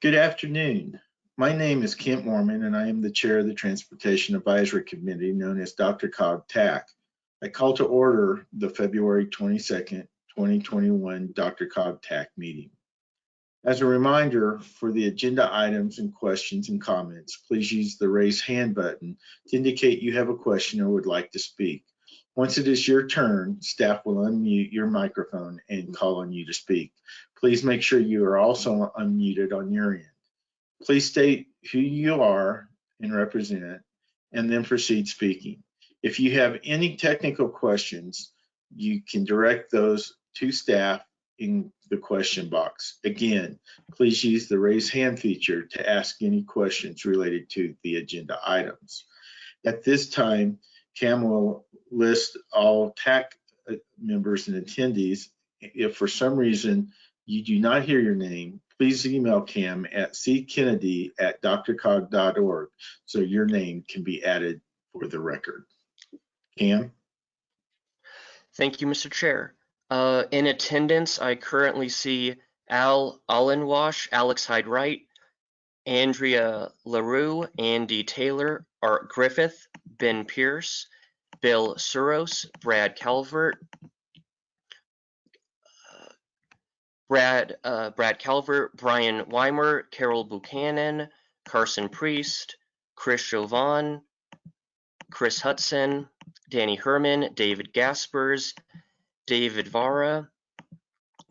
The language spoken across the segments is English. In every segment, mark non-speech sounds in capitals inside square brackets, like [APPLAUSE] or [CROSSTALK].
Good afternoon. My name is Kent Moorman and I am the chair of the Transportation Advisory Committee known as DRCOG TAC. I call to order the February 22nd, 2021 DRCOG TAC meeting. As a reminder, for the agenda items and questions and comments, please use the raise hand button to indicate you have a question or would like to speak. Once it is your turn, staff will unmute your microphone and call on you to speak. Please make sure you are also unmuted on your end. Please state who you are and represent, and then proceed speaking. If you have any technical questions, you can direct those to staff in the question box. Again, please use the raise hand feature to ask any questions related to the agenda items. At this time, Cam will list all TAC uh, members and attendees. If for some reason you do not hear your name, please email Cam at ckennedy at drcog.org so your name can be added for the record. Cam? Thank you, Mr. Chair. Uh, in attendance, I currently see Al Allenwash, Alex Hyde Wright, Andrea LaRue, Andy Taylor, Art Griffith, Ben Pierce, Bill Sirois, Brad Calvert, uh, Brad uh, Brad Calvert, Brian Weimer, Carol Buchanan, Carson Priest, Chris Jovan, Chris Hudson, Danny Herman, David Gaspers, David Vara,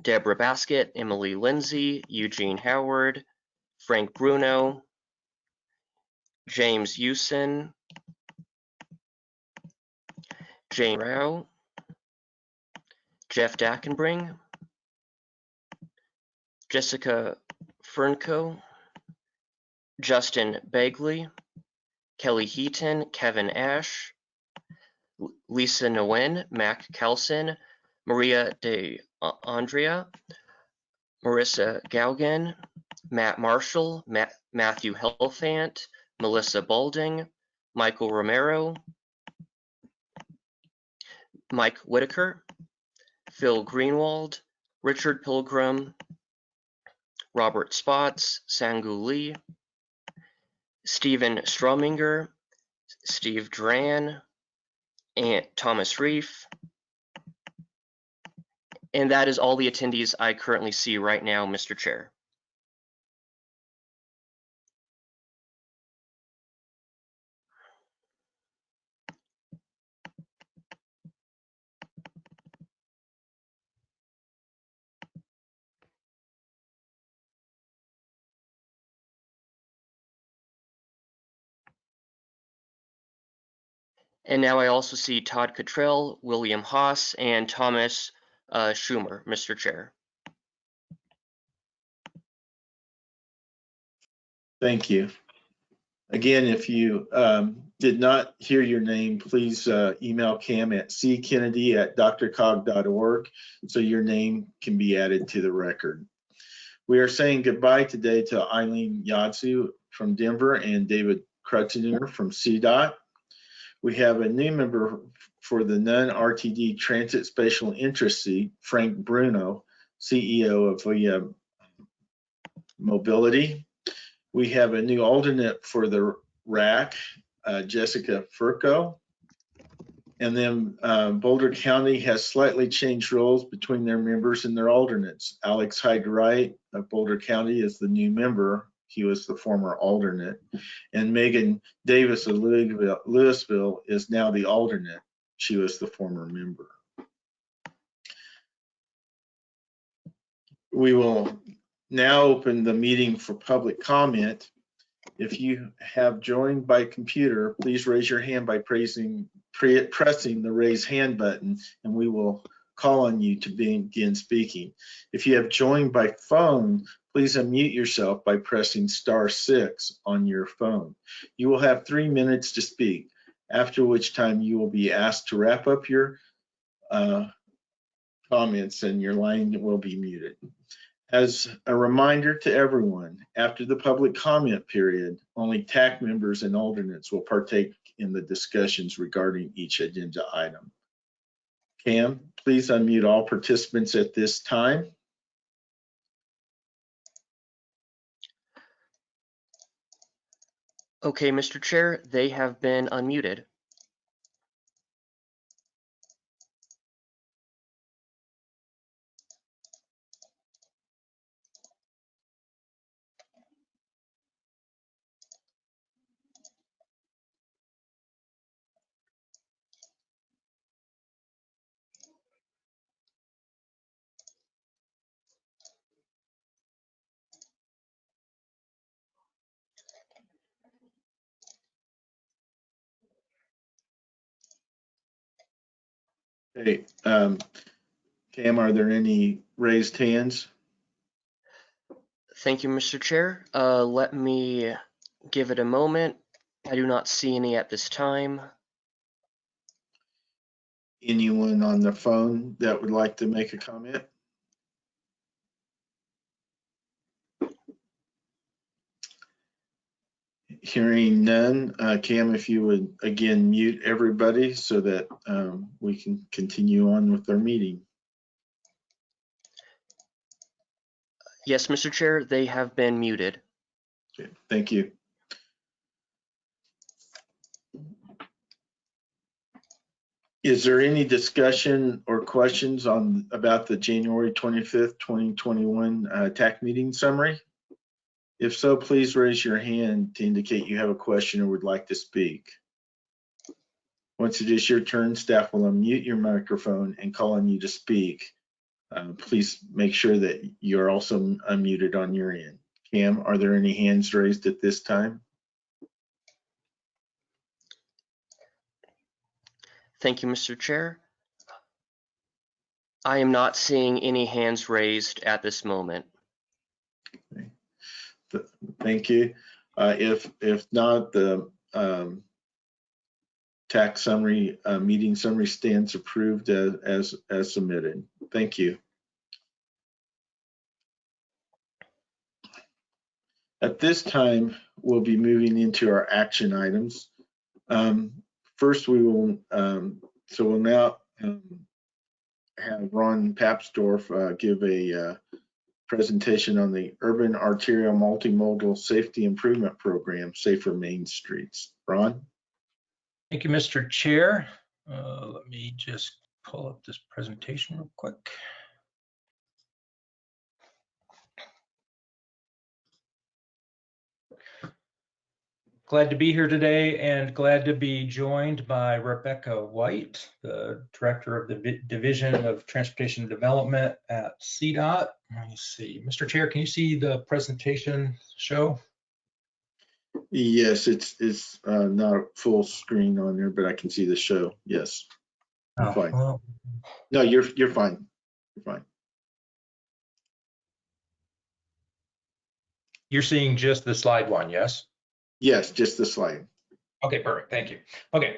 Deborah Baskett, Emily Lindsay, Eugene Howard, Frank Bruno, James Usen, Jane Rao, Jeff Dankenbring, Jessica Fernco, Justin Begley, Kelly Heaton, Kevin Ash, Lisa Nguyen, Mac Kelson, Maria de Andrea, Marissa Gaugen, Matt Marshall, Matt, Matthew Helfant, Melissa Balding, Michael Romero, Mike Whitaker, Phil Greenwald, Richard Pilgrim, Robert Spotts, Sangu Lee, Stephen Strominger, Steve Dran, and Thomas Reef, and that is all the attendees I currently see right now, Mr. Chair. And now I also see Todd Cottrell, William Haas, and Thomas uh, Schumer, Mr. Chair. Thank you. Again, if you um, did not hear your name, please uh, email Cam at ckennedy at drcog.org so your name can be added to the record. We are saying goodbye today to Eileen Yadzu from Denver and David Krutsinger from CDOT. We have a new member for the non-RTD Transit Special Interest Frank Bruno, CEO of VIA Mobility. We have a new alternate for the RAC, uh, Jessica Furco. And then uh, Boulder County has slightly changed roles between their members and their alternates. Alex Hyde Wright of Boulder County is the new member he was the former alternate. And Megan Davis of Louisville, Louisville is now the alternate. She was the former member. We will now open the meeting for public comment. If you have joined by computer, please raise your hand by pressing, pressing the raise hand button and we will call on you to begin speaking. If you have joined by phone, please unmute yourself by pressing star six on your phone. You will have three minutes to speak, after which time you will be asked to wrap up your uh, comments and your line will be muted. As a reminder to everyone, after the public comment period, only TAC members and alternates will partake in the discussions regarding each agenda item. Cam, please unmute all participants at this time. Okay, Mr. Chair, they have been unmuted. Hey, um, Cam, are there any raised hands? Thank you, Mr. Chair. Uh, let me give it a moment. I do not see any at this time. Anyone on the phone that would like to make a comment? Hearing none, uh, Cam, if you would again mute everybody so that um, we can continue on with our meeting. Yes, Mr. Chair, they have been muted. Okay, Thank you. Is there any discussion or questions on, about the January 25th, 2021 uh, TAC meeting summary? If so, please raise your hand to indicate you have a question or would like to speak. Once it is your turn, staff will unmute your microphone and call on you to speak. Uh, Please make sure that you're also unmuted on your end. Cam, are there any hands raised at this time? Thank you, Mr. Chair. I am not seeing any hands raised at this moment. Thank you. Uh, If, if not, the um, tax summary, uh, meeting summary stands approved as, as, as submitted. Thank you. At this time, we'll be moving into our action items. Um, First, we will, um, so we'll now um, have Ron Papsdorf uh, give a uh, presentation on the Urban Arterial Multimodal Safety Improvement Program, Safer Main Streets. Ron? Thank you, Mr. Chair. Uh, Let me just pull up this presentation real quick. Glad to be here today and glad to be joined by Rebecca White, the Director of the Vi- Division of Transportation Development at CDOT. Let me see. Mr. Chair, can you see the presentation show? Yes, it's, it's uh, not full screen on there, but I can see the show. Yes. Oh, Fine. well, No, you're, you're fine. You're fine. You're seeing just the slide one, yes? Yes, just the slide. Okay, perfect. Thank you. Okay,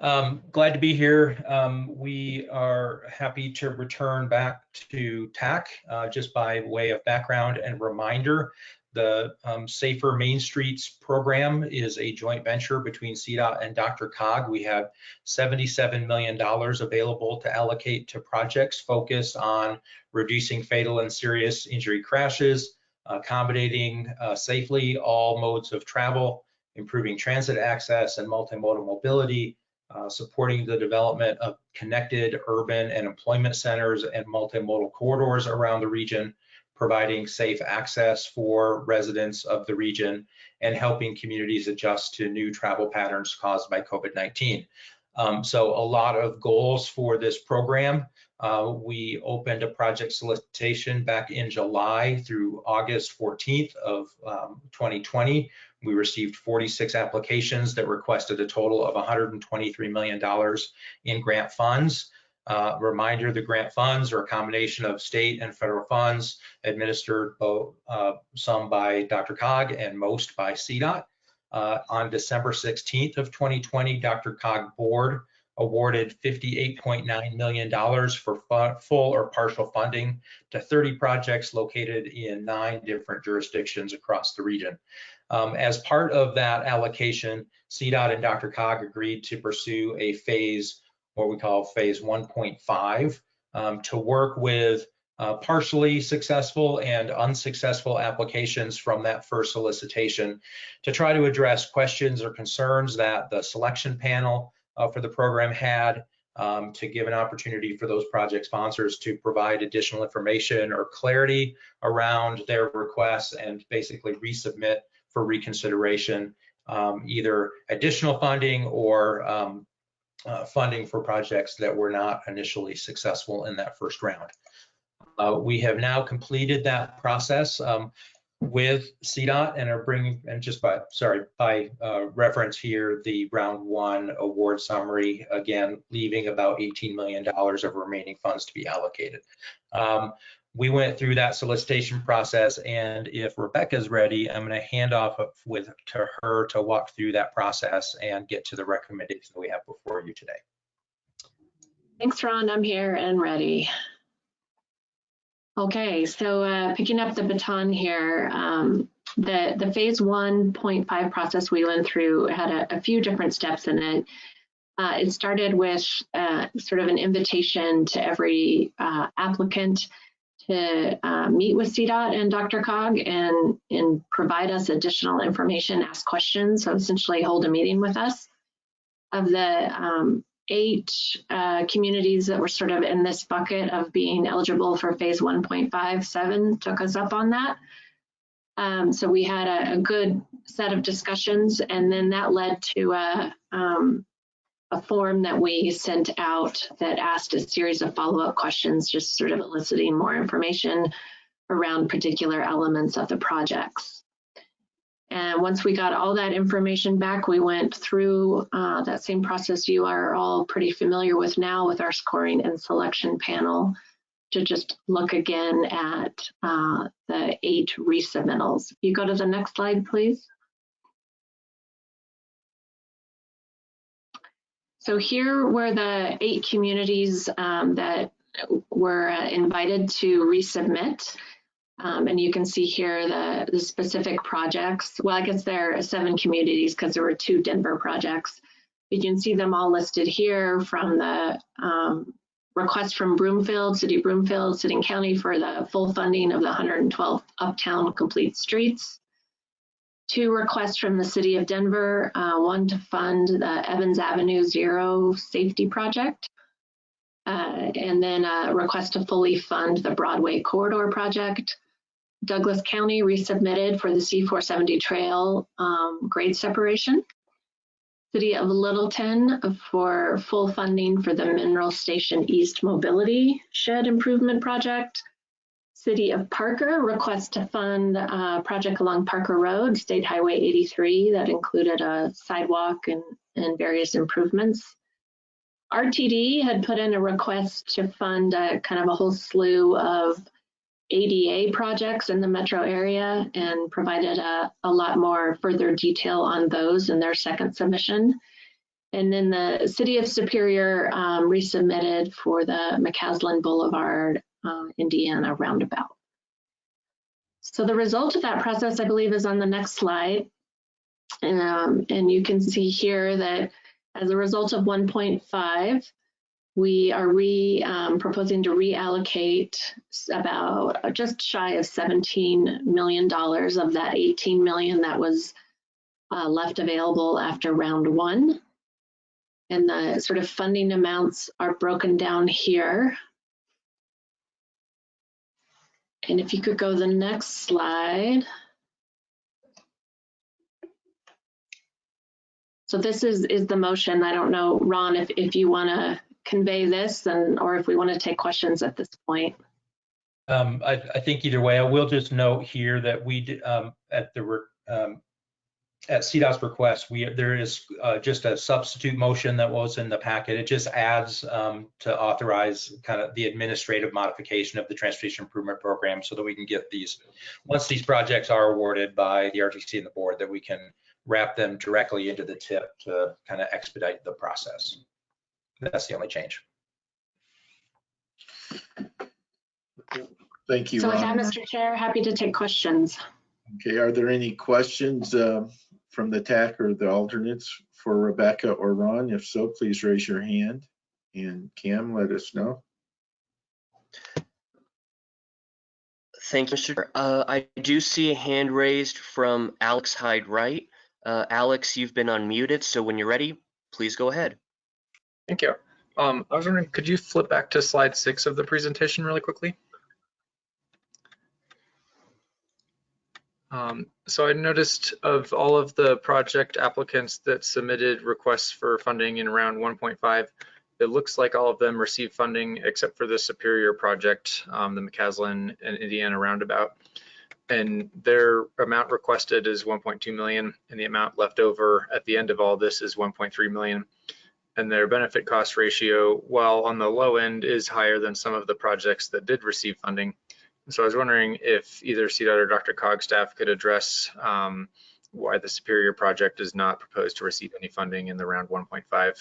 um, glad to be here. Um, we are happy to return back to TAC. Uh, just by way of background and reminder, the um, Safer Main Streets program is a joint venture between CDOT and DRCOG. We have $77 million available to allocate to projects focused on reducing fatal and serious injury crashes, accommodating uh, safely all modes of travel, improving transit access and multimodal mobility, uh, supporting the development of connected urban and employment centers and multimodal corridors around the region, providing safe access for residents of the region, and helping communities adjust to new travel patterns caused by COVID-19. Um, so a lot of goals for this program. Uh, we opened a project solicitation back in July through August 14th of um, 2020. We received 46 applications that requested a total of $123 million in grant funds. Uh, reminder, the grant funds are a combination of state and federal funds administered both, uh, some by DRCOG and most by CDOT. Uh, on December 16th of 2020, DRCOG board awarded $58.9 million for fu- full or partial funding to 30 projects located in nine different jurisdictions across the region. Um, as part of that allocation, CDOT and DRCOG agreed to pursue a phase, what we call phase 1.5, um, to work with uh, partially successful and unsuccessful applications from that first solicitation to try to address questions or concerns that the selection panel for the program had um, to give an opportunity for those project sponsors to provide additional information or clarity around their requests and basically resubmit for reconsideration, um, either additional funding or um, uh, funding for projects that were not initially successful in that first round. Uh, we have now completed that process um, with CDOT and are bringing, and just by, sorry, by uh, reference here, the round one award summary, again, leaving about $18 million of remaining funds to be allocated. Um, we went through that solicitation process and if Rebecca's ready, I'm going to hand off with to her to walk through that process and get to the recommendation we have before you today. Thanks, Ron. I'm here and ready. Okay, so uh, picking up the baton here, um, the, the phase 1.5 process we went through had a, a few different steps in it. Uh, it started with uh, sort of an invitation to every uh, applicant to uh, meet with CDOT and DRCOG and, and provide us additional information, ask questions, so essentially hold a meeting with us. Of the um, eight uh, communities that were sort of in this bucket of being eligible for phase 1.57 took us up on that. Um, so we had a, a, good set of discussions and then that led to a, um, a form that we sent out that asked a series of follow-up questions, just sort of eliciting more information around particular elements of the projects. And once we got all that information back, we went through uh, that same process you are all pretty familiar with now with our scoring and selection panel to just look again at uh, the eight resubmittals. You go to the next slide, please. So here were the eight communities um, that were uh, invited to resubmit. Um, and you can see here the, the specific projects. Well, I guess there are seven communities because there were two Denver projects. But You can see them all listed here from the um, request from Broomfield, City of Broomfield, City and County for the full funding of the 112 Uptown Complete Streets. Two requests from the City of Denver, uh, one to fund the Evans Avenue Zero Safety Project, uh, and then a request to fully fund the Broadway Corridor Project. Douglas County resubmitted for the C470 trail um, grade separation. City of Littleton for full funding for the Mineral Station East Mobility Shed Improvement Project. City of Parker requests to fund a project along Parker Road, State Highway 83 that included a sidewalk and, and various improvements. RTD had put in a request to fund a, kind of a whole slew of ADA projects in the metro area and provided a, a lot more further detail on those in their second submission. And then the City of Superior um, resubmitted for the McCaslin Boulevard, uh, Indiana roundabout. So the result of that process, I believe, is on the next slide. Um, and you can see here that as a result of 1.5, we are re um, proposing to reallocate about uh, just shy of 17 million dollars of that 18 million that was uh, left available after round one. And the sort of funding amounts are broken down here. And if you could go to the next slide. So this is, is the motion. I don't know, Ron, if, if you want to convey this and or if we want to take questions at this point. Um, I, I, think either way, I will just note here that we um, at the um, at CDOT's request, we there is uh, just a substitute motion that was in the packet. It just adds um, to authorize kind of the administrative modification of the transportation improvement program so that we can get these once these projects are awarded by the RTC and the board that we can wrap them directly into the tip to kind of expedite the process. That's the only change. Thank you, So with that, Mr. Chair, happy to take questions. Okay, are there any questions uh, from the TAC or the alternates for Rebecca or Ron? If so, please raise your hand. And Cam, let us know. Thank you, Mr. Chair. Uh, I do see a hand raised from Alex Hyde Wright. Uh, Alex, you've been unmuted, so when you're ready, please go ahead. Thank you. Um, I was wondering, could you flip back to slide six of the presentation really quickly? Um, so I noticed of all of the project applicants that submitted requests for funding in round 1.5, it looks like all of them received funding except for the Superior project, um, the McCaslin and Indiana roundabout. And their amount requested is 1.2 million and the amount left over at the end of all this is 1.3 million and their benefit cost ratio, while on the low end, is higher than some of the projects that did receive funding. So I was wondering if either CDOT or DRCOG staff could address um, why the Superior project is not proposed to receive any funding in the round 1.5.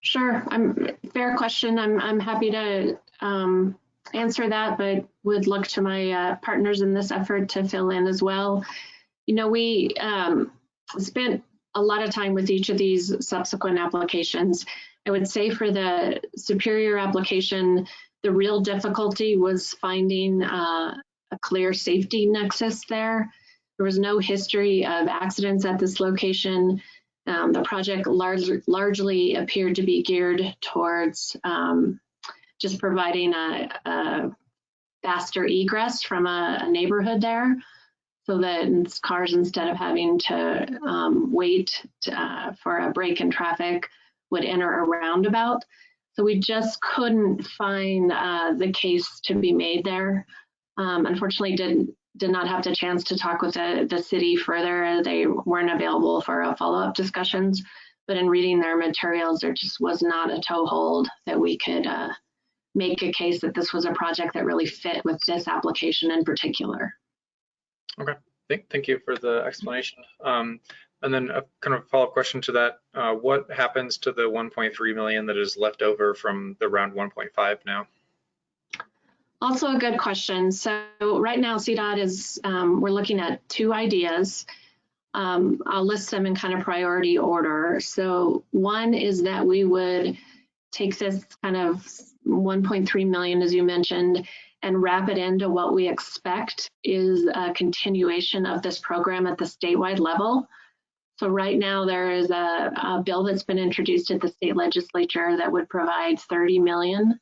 Sure, I'm, fair question. I'm, I'm happy to um, answer that, but would look to my uh, partners in this effort to fill in as well. You know, we um, spent a lot of time with each of these subsequent applications. I would say for the Superior application, the real difficulty was finding uh, a clear safety nexus there. There was no history of accidents at this location. Um, the project large, largely appeared to be geared towards um, just providing a, a, faster egress from a, a, neighborhood there so that cars, instead of having to um, wait to, uh, for a break in traffic, would enter a roundabout. So we just couldn't find uh, the case to be made there. Um, unfortunately, did did not have the chance to talk with the, the city further. They weren't available for follow-up discussions. But in reading their materials, there just was not a toehold that we could uh, make a case that this was a project that really fit with this application in particular. Okay, thank, thank you for the explanation. Um, and then a kind of follow-up question to that, uh, what happens to the 1.3 million that is left over from the round 1.5 now? Also a good question. So right now CDOT is, um, we're looking at two ideas. Um, I'll list them in kind of priority order. So one is that we would take this kind of 1.3 million, as you mentioned, and wrap it into what we expect is a continuation of this program at the statewide level. So right now there is a, a bill that's been introduced at the state legislature that would provide 30 million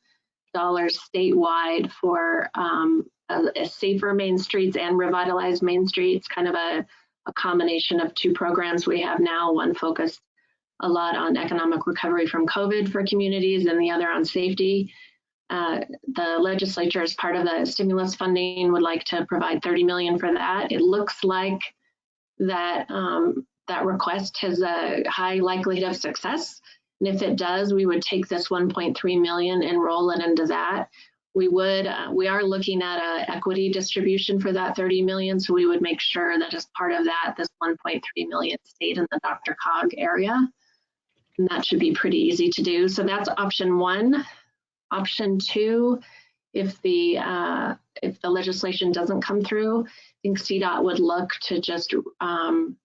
dollars statewide for um, a, a, safer main streets and revitalized main streets, kind of a, a combination of two programs we have now, one focused a lot on economic recovery from COVID for communities and the other on safety. Uh, the legislature as part of the stimulus funding would like to provide 30 million for that. It looks like that um, that request has a high likelihood of success. And if it does, we would take this 1.3 million and roll it into that. We would, uh, we are looking at a equity distribution for that 30 million. So we would make sure that as part of that, this 1.3 million stayed in the DRCOG area. And that should be pretty easy to do. So that's option one. Option two, if the uh, if the legislation doesn't come through, I think CDOT would look to just um,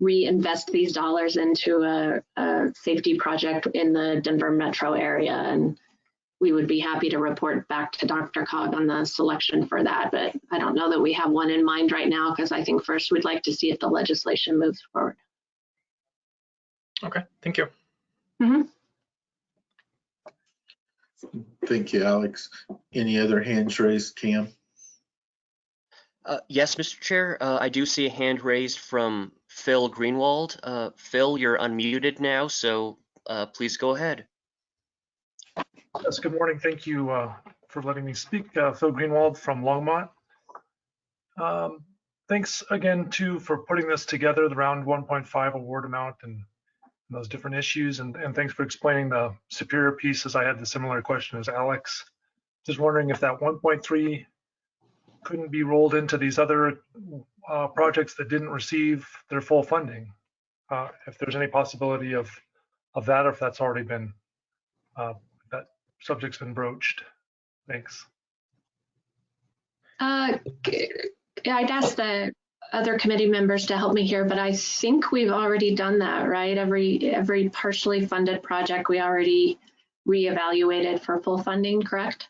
reinvest these dollars into a, a, safety project in the Denver metro area. And we would be happy to report back to DRCOG on the selection for that. But I don't know that we have one in mind right now because I think first we'd like to see if the legislation moves forward. Okay, thank you. Mm -hmm. Thank you, Alex. Any other hands raised, Cam? Uh, yes, Mr. Chair, uh, I do see a hand raised from Phil Greenwald. Uh, Phil, you're unmuted now, so uh, please go ahead. Yes, good morning. Thank you uh, for letting me speak. Uh, Phil Greenwald from Longmont. Um, thanks again, too, for putting this together, the round 1.5 award amount and those different issues. And, and thanks for explaining the Superior piece as I had the similar question as Alex. Just wondering if that 1.3 couldn't be rolled into these other uh, projects that didn't receive their full funding. Uh, if there's any possibility of of that, or if that's already been uh, that subject's been broached. Thanks. Uh, I'd ask the other committee members to help me here, but I think we've already done that, right? Every every partially funded project we already reevaluated for full funding, correct?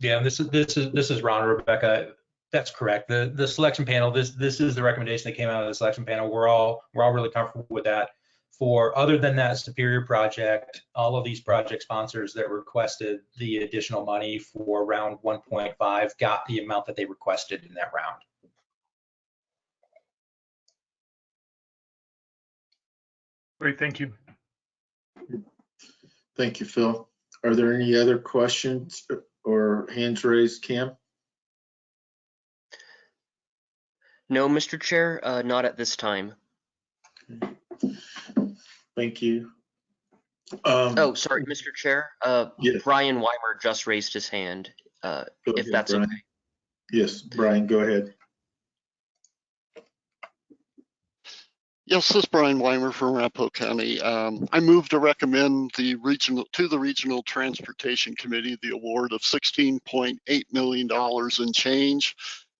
Yeah, this is, this is, this is Ron, Rebecca. That's correct. The, the selection panel, this, this is the recommendation that came out of the selection panel. We're all, we're all really comfortable with that. For, other than that Superior project, all of these project sponsors that requested the additional money for round 1.5 got the amount that they requested in that round. Great, thank you. Thank you, Phil. Are there any other questions or hands raised, Cam? No, Mr. Chair, uh, not at this time. Thank you. Um, Oh, sorry, Mr. Chair, uh, Yes. Brian Weimer just raised his hand, uh, if ahead, that's Brian. okay. Yes, Brian, go ahead. Yes, this is Brian Weimer from Arapahoe County. Um, I move to recommend the regional, to the Regional Transportation Committee, the award of $16.8 million in change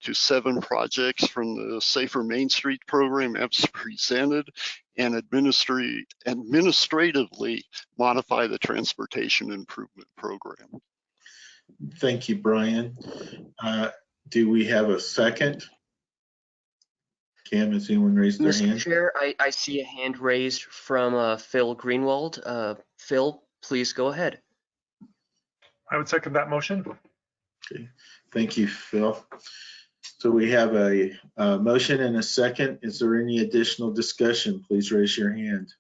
to seven projects from the Safer Main Street program as presented and administratively modify the transportation improvement program. Thank you, Brian. Uh, Do we have a second? Cam, has anyone raised their Mr. hand? Chair, I, I see a hand raised from, uh, Phil Greenwald. Uh, Phil, please go ahead. I would second that motion. Okay. Thank you, Phil. So we have a, uh motion and a second. Is there any additional discussion? Please raise your hand.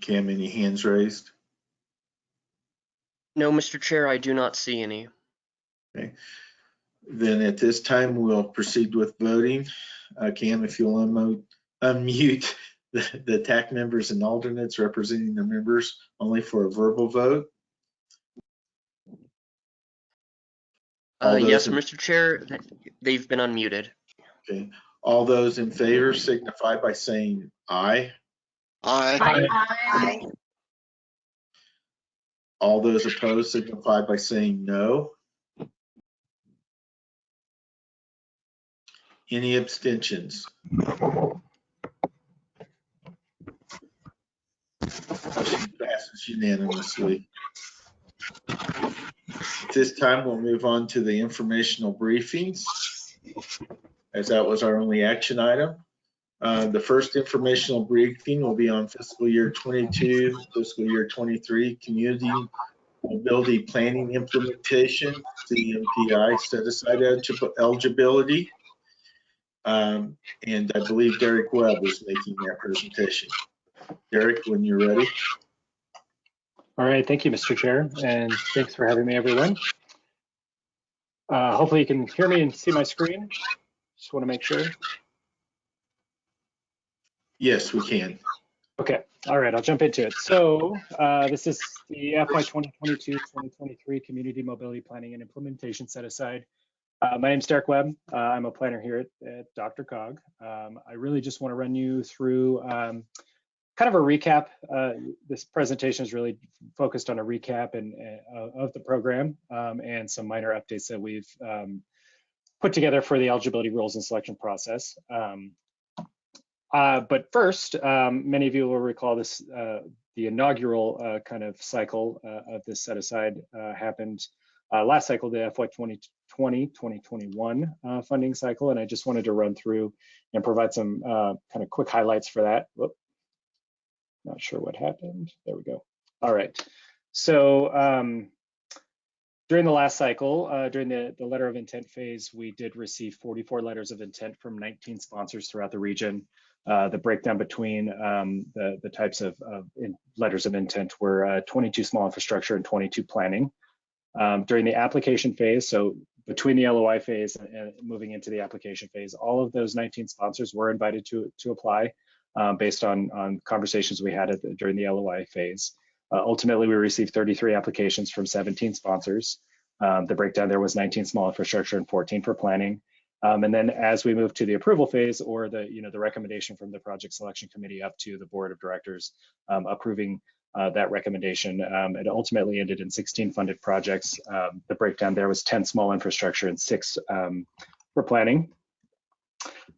Cam, any hands raised? No, Mr. Chair, I do not see any. Then at this time, we'll proceed with voting. Uh, Cam, if you'll unmute, unmute [LAUGHS] the, the TAC members and alternates representing the members only for a verbal vote. Uh, yes, in- Mr. Chair, they've been unmuted. Okay, all those in favor signify by saying aye. Aye. All those opposed signify by saying no. Any abstentions? Motion Passes unanimously. At this time, we'll move on to the informational briefings, as that was our only action item. Uh, The first informational briefing will be on fiscal year 22, fiscal year 23, community mobility planning implementation, CMPI set aside eligibility. Um, And I believe Derek Webb is making that presentation. Derek, when you're ready. All right, thank you, Mr. Chair, and thanks for having me, everyone. Uh, hopefully you can hear me and see my screen. Just want to make sure. Yes, we can. Okay, all right, I'll jump into it. So uh, this is the FY 2022-2023 Community Mobility Planning and Implementation Set Aside. Uh, my is Derek Webb. Uh, I'm a planner here at, at DRCOG. Um, I really just want to run you through um, kind of a recap. Uh, this presentation is really focused on a recap and uh, of the program um, and some minor updates that we've um, put together for the eligibility rules and selection process. Um, uh, but first, um, many of you will recall this, uh, the inaugural kind of cycle of this set aside happened uh, last cycle, the FY 2020, 2021 uh, funding cycle. And I just wanted to run through and provide some uh, kind of quick highlights for that. Whoop. Not sure what happened. There we go. All right. So um, during the last cycle, uh, during the, the letter of intent phase, we did receive 44 letters of intent from 19 sponsors throughout the region. Uh, the breakdown between um, the, the types of, of letters of intent were uh, 22 small infrastructure and 22 planning. Um, during the application phase, so between the LOI phase and, and moving into the application phase, all of those 19 sponsors were invited to, to apply um, based on, on conversations we had at the, during the LOI phase. Uh, ultimately, we received 33 applications from 17 sponsors. Um, the breakdown there was 19 small infrastructure and 14 for planning. Um, and then as we move to the approval phase or the, you know, the recommendation from the project selection committee up to the board of directors um, approving uh, that recommendation, um, it ultimately ended in 16 funded projects. Um, the breakdown there was 10 small infrastructure and six um, for planning.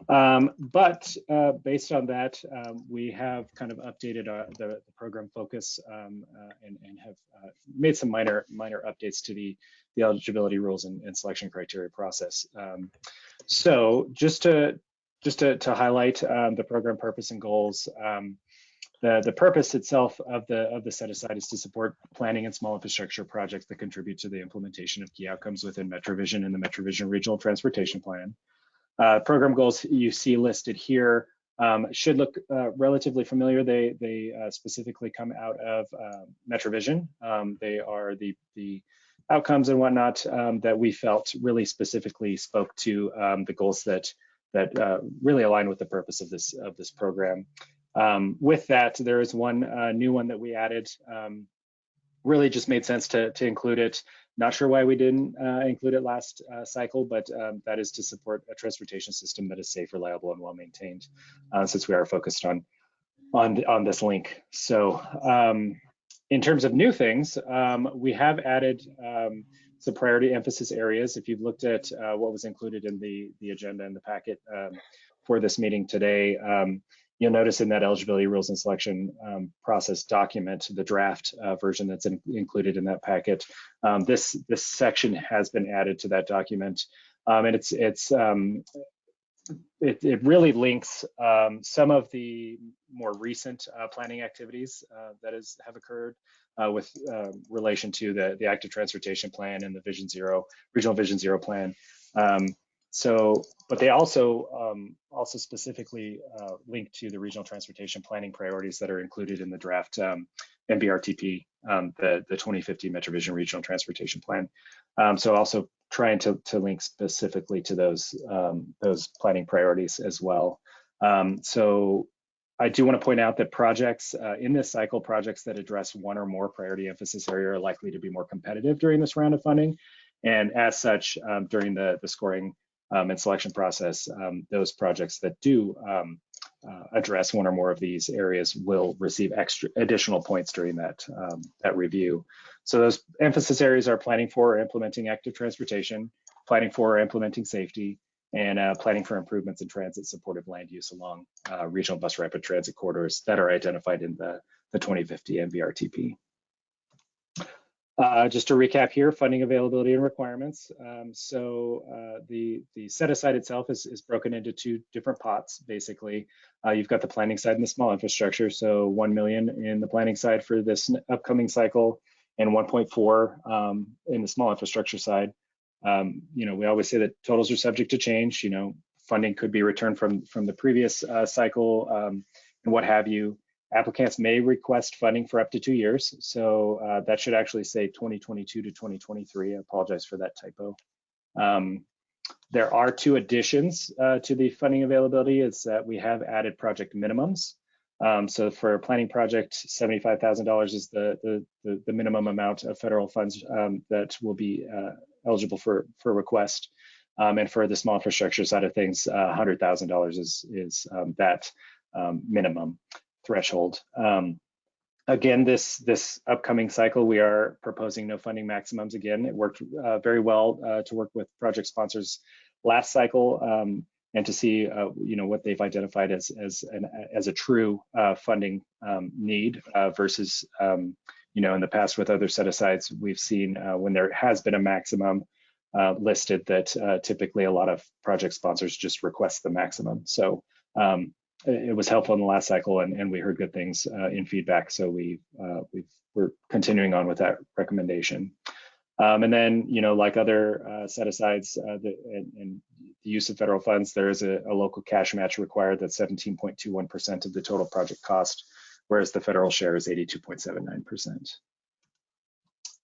Um, but uh, based on that, um, we have kind of updated our, the, the program focus um, uh, and, and have uh, made some minor minor updates to the the eligibility rules and, and selection criteria process. So just to just to, to highlight the program purpose and goals, the the purpose itself of the of the set aside is to support planning and small infrastructure projects that contribute to the implementation of key outcomes within MetroVision and the MetroVision Regional Transportation Plan. Uh, program goals you see listed here um, should look uh, relatively familiar. They they uh, specifically come out of uh, MetroVision. Um, they are the the outcomes and whatnot um, that we felt really specifically spoke to um, the goals that that uh, really align with the purpose of this of this program. Um, with that, there is one uh, new one that we added. Um, really just made sense to to include it. Not sure why we didn't uh, include it last uh, cycle, but um, that is to support a transportation system that is safe, reliable, and well maintained. Uh, since we are focused on on on this link, so um, in terms of new things, um, we have added um, some priority emphasis areas. If you've looked at uh, what was included in the the agenda and the packet for this meeting today, um, you'll notice in that eligibility rules and selection um, process document, the draft uh, version that's in, included in that packet, um, this this section has been added to that document, um, and it's it's um, it, it really links um, some of the more recent uh, planning activities uh, that is have occurred uh, with um, relation to the the active transportation plan and the Vision Zero regional Vision Zero plan. Um, so, but they also um, also specifically uh, link to the regional transportation planning priorities that are included in the draft um, MVRTP, um, the the 2050 MetroVision Regional Transportation Plan. Um, so, also trying to to link specifically to those um, those planning priorities as well. Um, so, I do want to point out that projects uh, in this cycle, projects that address one or more priority emphasis area are likely to be more competitive during this round of funding. And as such, during the the scoring and selection process, um, those projects that do um, uh, address one or more of these areas will receive extra additional points during that um, that review. So those emphasis areas are planning for or implementing active transportation, planning for or implementing safety, and uh, planning for improvements in transit supportive land use along uh, regional bus rapid transit corridors that are identified in the, the 2050 MVRTP. Uh, just to recap here, funding availability and requirements. Um, so uh, the the set aside itself is, is broken into two different pots. Basically, uh, you've got the planning side and the small infrastructure. So 1 million in the planning side for this upcoming cycle, and 1.4 um, in the small infrastructure side. Um, you know, we always say that totals are subject to change. You know, funding could be returned from from the previous uh, cycle um, and what have you. Applicants may request funding for up to two years. So uh, that should actually say 2022 to 2023. I apologize for that typo. Um, there are two additions uh, to the funding availability is that we have added project minimums. Um, so for a planning project, $75,000 is the, the, the, the, minimum amount of federal funds um, that will be uh, eligible for, for request. Um, and for the small infrastructure side of things, uh, $100,000 is, is um, that um, minimum threshold. Um, again, this this upcoming cycle, we are proposing no funding maximums again. It worked uh, very well uh, to work with project sponsors last cycle um, and to see uh, you know what they've identified as as an as a true uh, funding um, need uh, versus um, you know in the past with other set asides we've seen uh, when there has been a maximum listed that typically a lot of project sponsors just request the maximum. So um, it was helpful in the last cycle and, and we heard good things uh, in feedback. So we, uh, we are continuing on with that recommendation. Um, and then, you know, like other uh, set asides uh, the, and, and, the use of federal funds, there is a, a local cash match required that's 17.21% of the total project cost, whereas the federal share is 82.79%.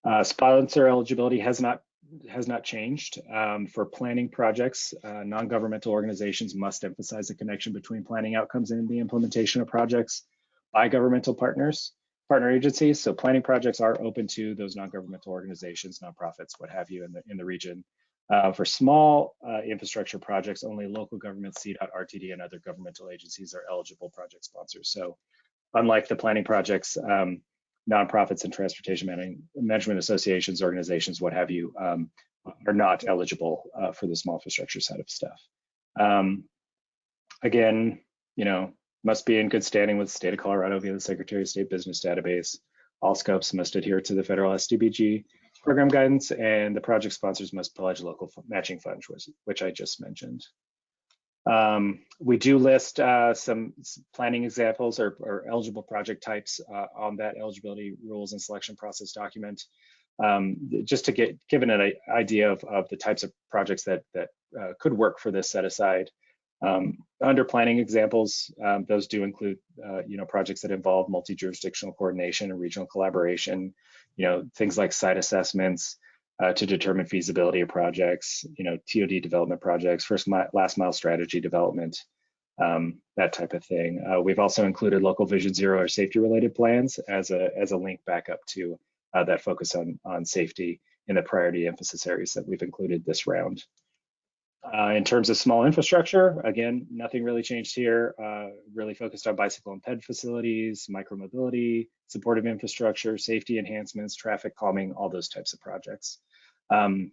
Uh, sponsor eligibility has not has not changed. Um, for planning projects, uh, non-governmental organizations must emphasize the connection between planning outcomes and the implementation of projects by governmental partners, partner agencies. So planning projects are open to those non-governmental organizations, nonprofits, what have you in the, in the region. Uh, for small uh, infrastructure projects, only local governments, CDOT, RTD, and other governmental agencies are eligible project sponsors. So unlike the planning projects, um, nonprofits and transportation management associations, organizations, what have you, um, are not eligible uh, for the small infrastructure side of stuff. Um, again, you know, must be in good standing with the state of Colorado via the Secretary of State Business Database. All scopes must adhere to the federal STBG program guidance, and the project sponsors must pledge local matching funds, which, which I just mentioned. Um, we do list uh, some planning examples or, or eligible project types uh, on that eligibility rules and selection process document, um, just to get given an idea of, of the types of projects that that uh, could work for this set aside. Um, under planning examples, um, those do include, uh, you know, projects that involve multi-jurisdictional coordination and regional collaboration, you know, things like site assessments, uh, to determine feasibility of projects, you know, TOD development projects, first mile, last mile strategy development, um, that type of thing. Uh, we've also included local vision zero or safety related plans as a, as a link back up to uh, that focus on, on safety in the priority emphasis areas that we've included this round. Uh, in terms of small infrastructure, again, nothing really changed here. Uh, really focused on bicycle and ped facilities, micromobility, supportive infrastructure, safety enhancements, traffic calming, all those types of projects. Um,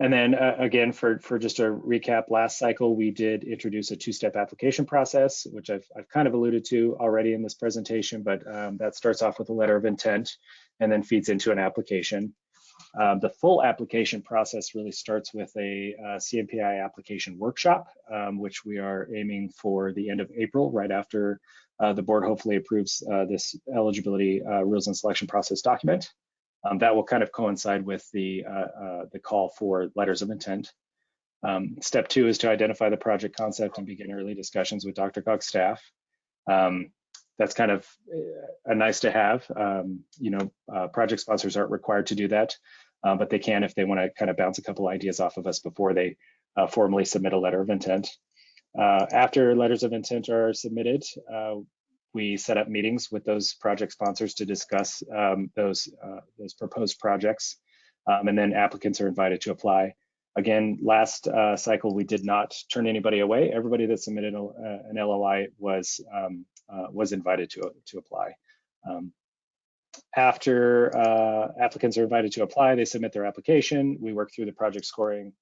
and then uh, again, for, for just a recap, last cycle, we did introduce a two-step application process, which I've, I've kind of alluded to already in this presentation, but um, that starts off with a letter of intent and then feeds into an application. Um, the full application process really starts with a uh, CMPI application workshop, um, which we are aiming for the end of April, right after uh, the board hopefully approves uh, this eligibility uh, rules and selection process document. Um, that will kind of coincide with the, uh, uh, the call for letters of intent. Um, step two is to identify the project concept and begin early discussions with DRCOG staff. Um, that's kind of uh, a nice to have. Um, you know, uh, project sponsors aren't required to do that, uh, but they can if they want to kind of bounce a couple ideas off of us before they uh, formally submit a letter of intent. after letters of intent are submitted, we set up meetings with those project sponsors to discuss um, those uh, those proposed projects, um, and then applicants are invited to apply. Again, last uh, cycle we did not turn anybody away. Everybody that submitted a, uh, an LOI was um, uh, was invited to to apply. Um, after uh, applicants are invited to apply, they submit their application. We work through the project scoring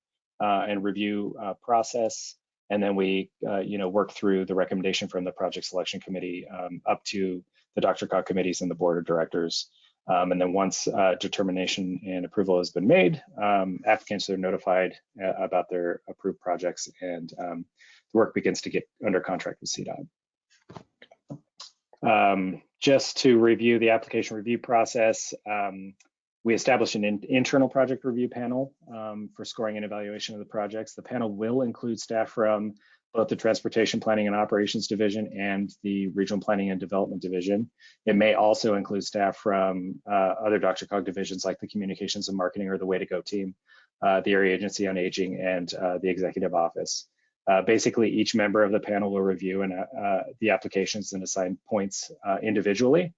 uh, and review process and then we uh, you know work through the recommendation from the project selection committee um, up to the DRCOG committees and the board of directors. Um, and then once uh, determination and approval has been made, um, applicants are notified uh, about their approved projects and um, the work begins to get under contract with CDOT. Um, just to review the application review process, um, we established an in, internal project review panel um, for scoring and evaluation of the projects. The panel will include staff from both the Transportation Planning and Operations Division and the Regional Planning and Development Division. It may also include staff from uh, other DRCOG divisions like the Communications and Marketing or the Way to Go team, uh, the Area Agency on Aging, and uh, the Executive Office. Uh, basically, each member of the panel will review and, uh, the applications and assign points uh, individually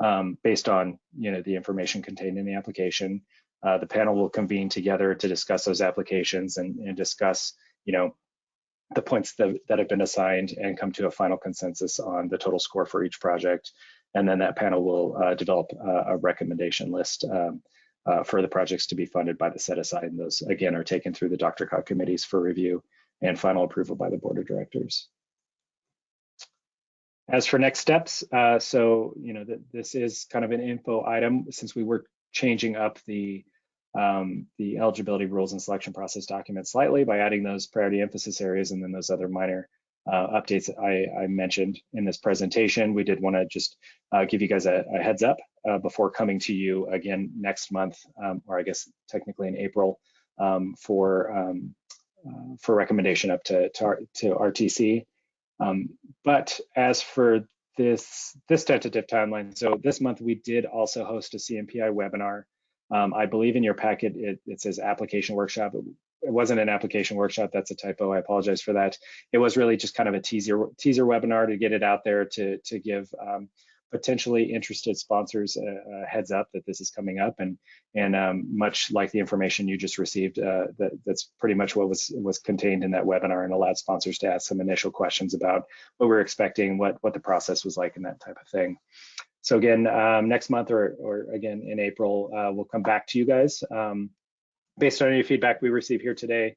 um, based on you know the information contained in the application. Uh, the panel will convene together to discuss those applications and, and discuss you know the points that, that have been assigned and come to a final consensus on the total score for each project. And then that panel will uh, develop a recommendation list um, uh, for the projects to be funded by the set aside. And those again are taken through the DRCOG committees for review and final approval by the board of directors. As for next steps, uh, so you know th this is kind of an info item since we were changing up the um, the eligibility rules and selection process document slightly by adding those priority emphasis areas and then those other minor uh, updates I, I, mentioned in this presentation. We did want to just uh, give you guys a, a heads up uh, before coming to you again next month, um, or I guess technically in April, um, for um, uh, for recommendation up to, to, to RTC. Um, but as for this this tentative timeline, so this month we did also host a CMPI webinar. Um, I believe in your packet it, it says application workshop. It, wasn't an application workshop. That's a typo. I apologize for that. It was really just kind of a teaser teaser webinar to get it out there to to give um, potentially interested sponsors a, a, heads up that this is coming up and and um, much like the information you just received uh, that, that's pretty much what was was contained in that webinar and allowed sponsors to ask some initial questions about what we're expecting what what the process was like and that type of thing so again um, next month or or again in April uh, we'll come back to you guys um, based on any feedback we receive here today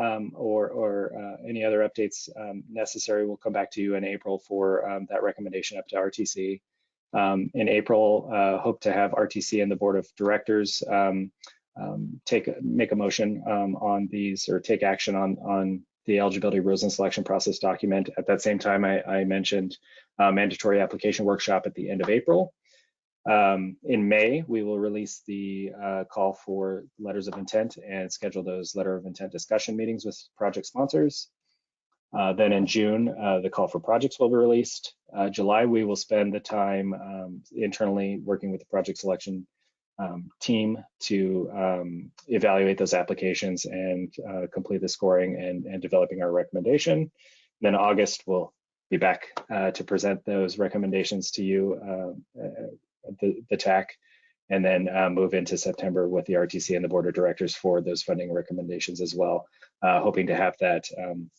um, or, or uh, any other updates um, necessary, we'll come back to you in April for um, that recommendation up to RTC. Um, in April, uh, hope to have RTC and the board of directors take make a motion on these or take action on on the eligibility rules and selection process document. At that same time, I, I mentioned uh, mandatory application workshop at the end of April. Um, in May, we will release the uh, call for letters of intent and schedule those letter of intent discussion meetings with project sponsors. Uh, then in June, uh, the call for projects will be released. Uh, July, we will spend the time um, internally working with the project selection um, team to um, evaluate those applications and uh, complete the scoring and, and, developing our recommendation. Then August, we'll be back uh, to present those recommendations to you, uh, the, the TAC, and then uh, move into September with the RTC and the board of directors for those funding recommendations as well, uh, hoping to have that um,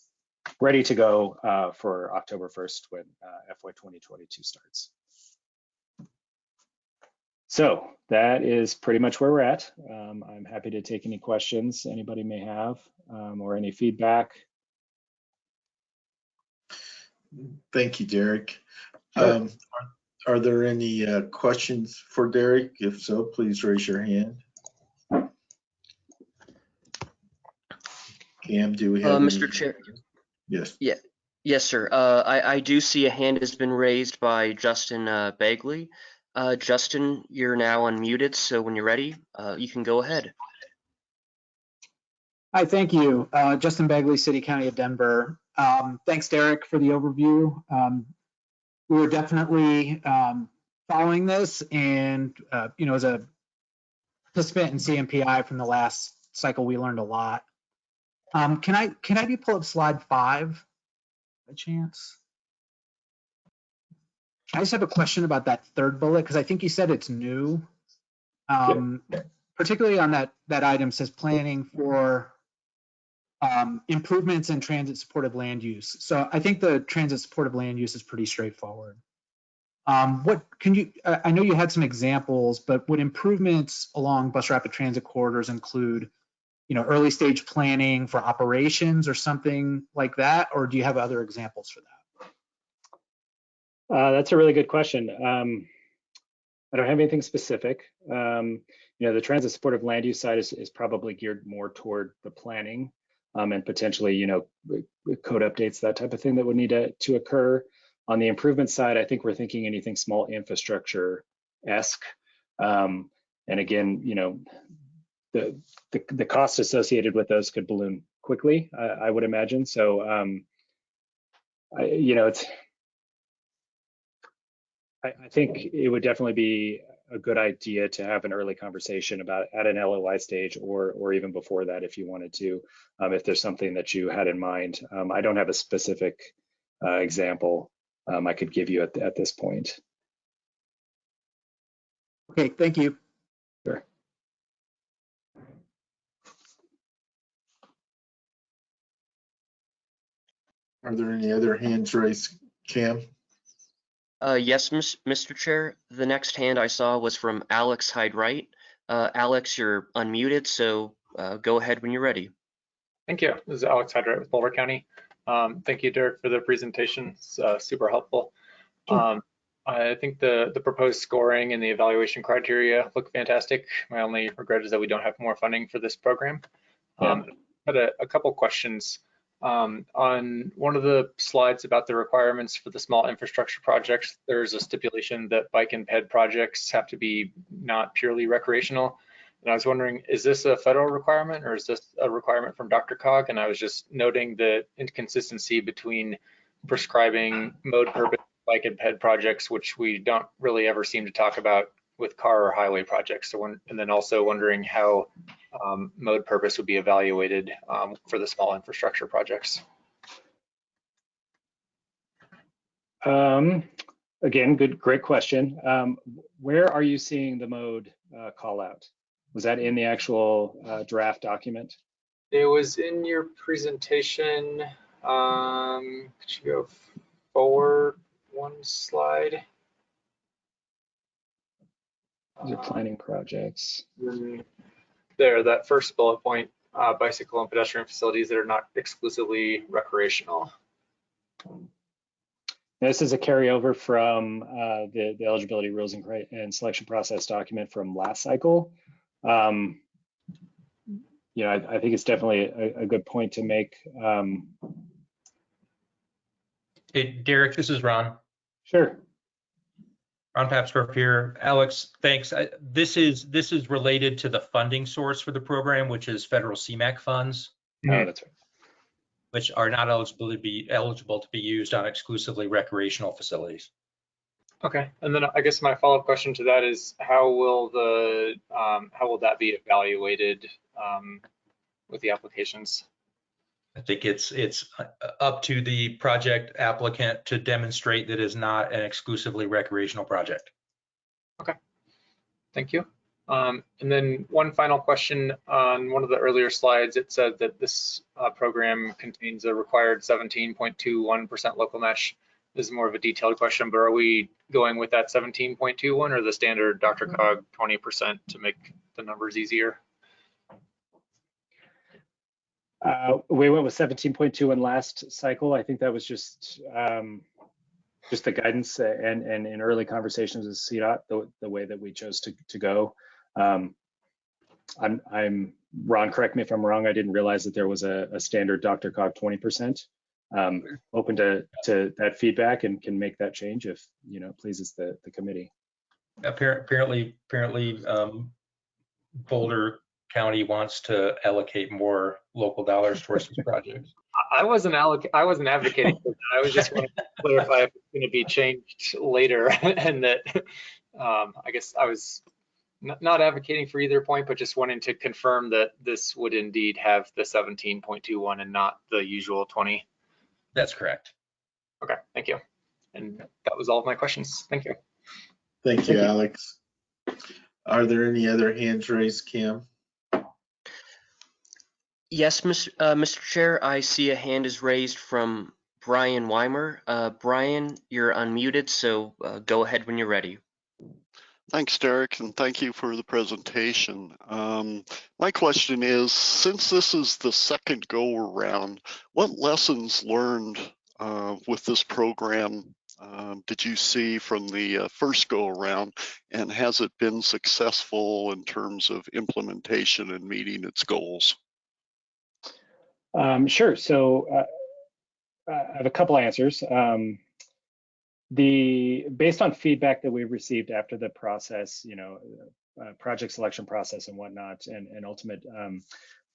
ready to go uh, for October 1st when FY 2022 starts. So that is pretty much where we're at. Um, I'm happy to take any questions anybody may have um, or any feedback. Thank you, Derek. Sure. Um, are, are there any uh, questions for Derek? If so, please raise your hand. Cam, do we have? Uh, any- Mr. Chair, Yes. Yeah. yes, sir. Uh, I, I do see a hand has been raised by Justin uh, Bagley. Uh, Justin, you're now unmuted, so when you're ready, uh, you can go ahead. Hi, thank you. Uh, Justin Bagley, City County of Denver. Um, thanks, Derek, for the overview. Um, we were definitely um, following this, and uh, you know, as a participant in CMPI from the last cycle, we learned a lot. Um, can I can I do pull up slide five, by chance? I just have a question about that third bullet because I think you said it's new. Um, particularly on that that item says planning for um, improvements in transit supportive land use. So I think the transit supportive land use is pretty straightforward. Um, what can you, I know you had some examples, but would improvements along bus rapid transit corridors include, you know, early stage planning for operations or something like that? Or do you have other examples for that? Uh, that's a really good question. Um, I don't have anything specific. Um, you know, the transit supportive land use side is, is probably geared more toward the planning um, and potentially, you know, code updates, that type of thing that would need to, to occur. On the improvement side, I think we're thinking anything small infrastructure-esque. Um, and again, you know, the, the, the cost associated with those could balloon quickly, I, I would imagine. So, um, I, you know, it's, I, I think it would definitely be a good idea to have an early conversation about at an LOI stage or or even before that if you wanted to, um, if there's something that you had in mind. Um, I don't have a specific uh, example um, I could give you at, at this point. Okay, thank you. Sure. Are there any other hands raised, Cam? Uh, yes, Mr. Chair. The next hand I saw was from Alex Hyde Wright. Uh, Alex, you're unmuted, so uh, go ahead when you're ready. Thank you. This is Alex Hyde-Wright with Boulder County. Um, thank you, Derek, for the presentation. It's uh, super helpful. Um, I think the, the proposed scoring and the evaluation criteria look fantastic. My only regret is that we don't have more funding for this program. Um, Had a, a couple questions. Um, on one of the slides about the requirements for the small infrastructure projects, there's a stipulation that bike and ped projects have to be not purely recreational. And I was wondering, is this a federal requirement or is this a requirement from DRCOG? And I was just noting the inconsistency between prescribing mode purpose bike and ped projects, which we don't really ever seem to talk about with car or highway projects. So when, and then also wondering how um, mode purpose would be evaluated um, for the small infrastructure projects. Um, again, good, great question. Um, where are you seeing the mode uh, call out? Was that in the actual uh, draft document? It was in your presentation. Um, could you go forward one slide? These are planning projects. There, that first bullet point uh, bicycle and pedestrian facilities that are not exclusively recreational. This is a carryover from uh, the, the eligibility rules and, and selection process document from last cycle. Um, you know, I, I think it's definitely a, a good point to make. Um, Hey, Derek, this is Ron. sure. Ron Papsdorf here. Alex, thanks. I- This is, this is related to the funding source for the program, which is federal CMAQ funds, Oh, that's right. which are not eligible to be, eligible to be used on exclusively recreational facilities. Okay, and then I guess my follow-up question to that is how will the, um, how will that be evaluated um, with the applications? I think it's, it's uh, up to the project applicant to demonstrate that is not an exclusively recreational project. Okay, thank you. Um, and then one final question on one of the earlier slides, it said that this uh, program contains a required 17.21% local match. This is more of a detailed question, but are we going with that 17.21 or the standard DRCOG 20% to make the numbers easier? Uh, we went with 17.2 in last cycle. I think that was just um, just the guidance and and in early conversations with CDOT, the, the way that we chose to to go. Um, I'm I'm Ron. Correct me if I'm wrong. I didn't realize that there was a, a standard DRCOG 20%. Um, open to to that feedback and can make that change if you know pleases the the committee. Apparently, apparently um, Boulder County wants to allocate more local dollars towards these projects. [LAUGHS] I wasn't alloc, I wasn't advocating for that. I was just wanting to clarify if it's going to be changed later [LAUGHS] and that, um, I guess I was not, not advocating for either point, but just wanting to confirm that this would indeed have the 17.21 and not the usual 20. That's correct. Okay, thank you. And that was all of my questions. Thank you. Thank you, Alex. Are there any other hands raised, Kim? Yes, Mr. Uh, Mr. Chair, I see a hand is raised from Brian Weimer. Uh, Brian, you're unmuted, so uh, go ahead when you're ready. Thanks, Derek, and thank you for the presentation. Um, my question is, since this is the second go around, what lessons learned uh, with this program um, did you see from the uh, first go around, and has it been successful in terms of implementation and meeting its goals? Um, sure. So uh, I have a couple answers. Um, the based on feedback that we received after the process, you know, uh, project selection process and whatnot, and, and ultimate um,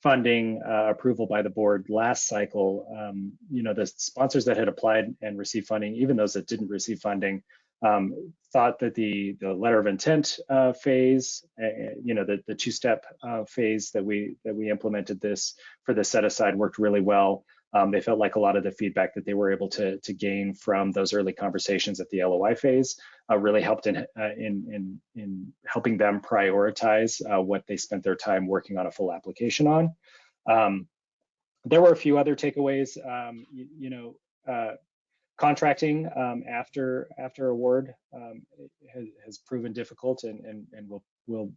funding uh, approval by the board last cycle, um, you know, the sponsors that had applied and received funding, even those that didn't receive funding, um, thought that the the letter of intent uh, phase, uh, you know, the the two step uh, phase that we that we implemented this for the set aside worked really well. Um, they felt like a lot of the feedback that they were able to to gain from those early conversations at the LOI phase uh, really helped in, uh, in in in helping them prioritize uh, what they spent their time working on a full application on. Um, there were a few other takeaways. Um, you, you know uh, contracting um, after after award um, has, has, proven difficult and and, and will will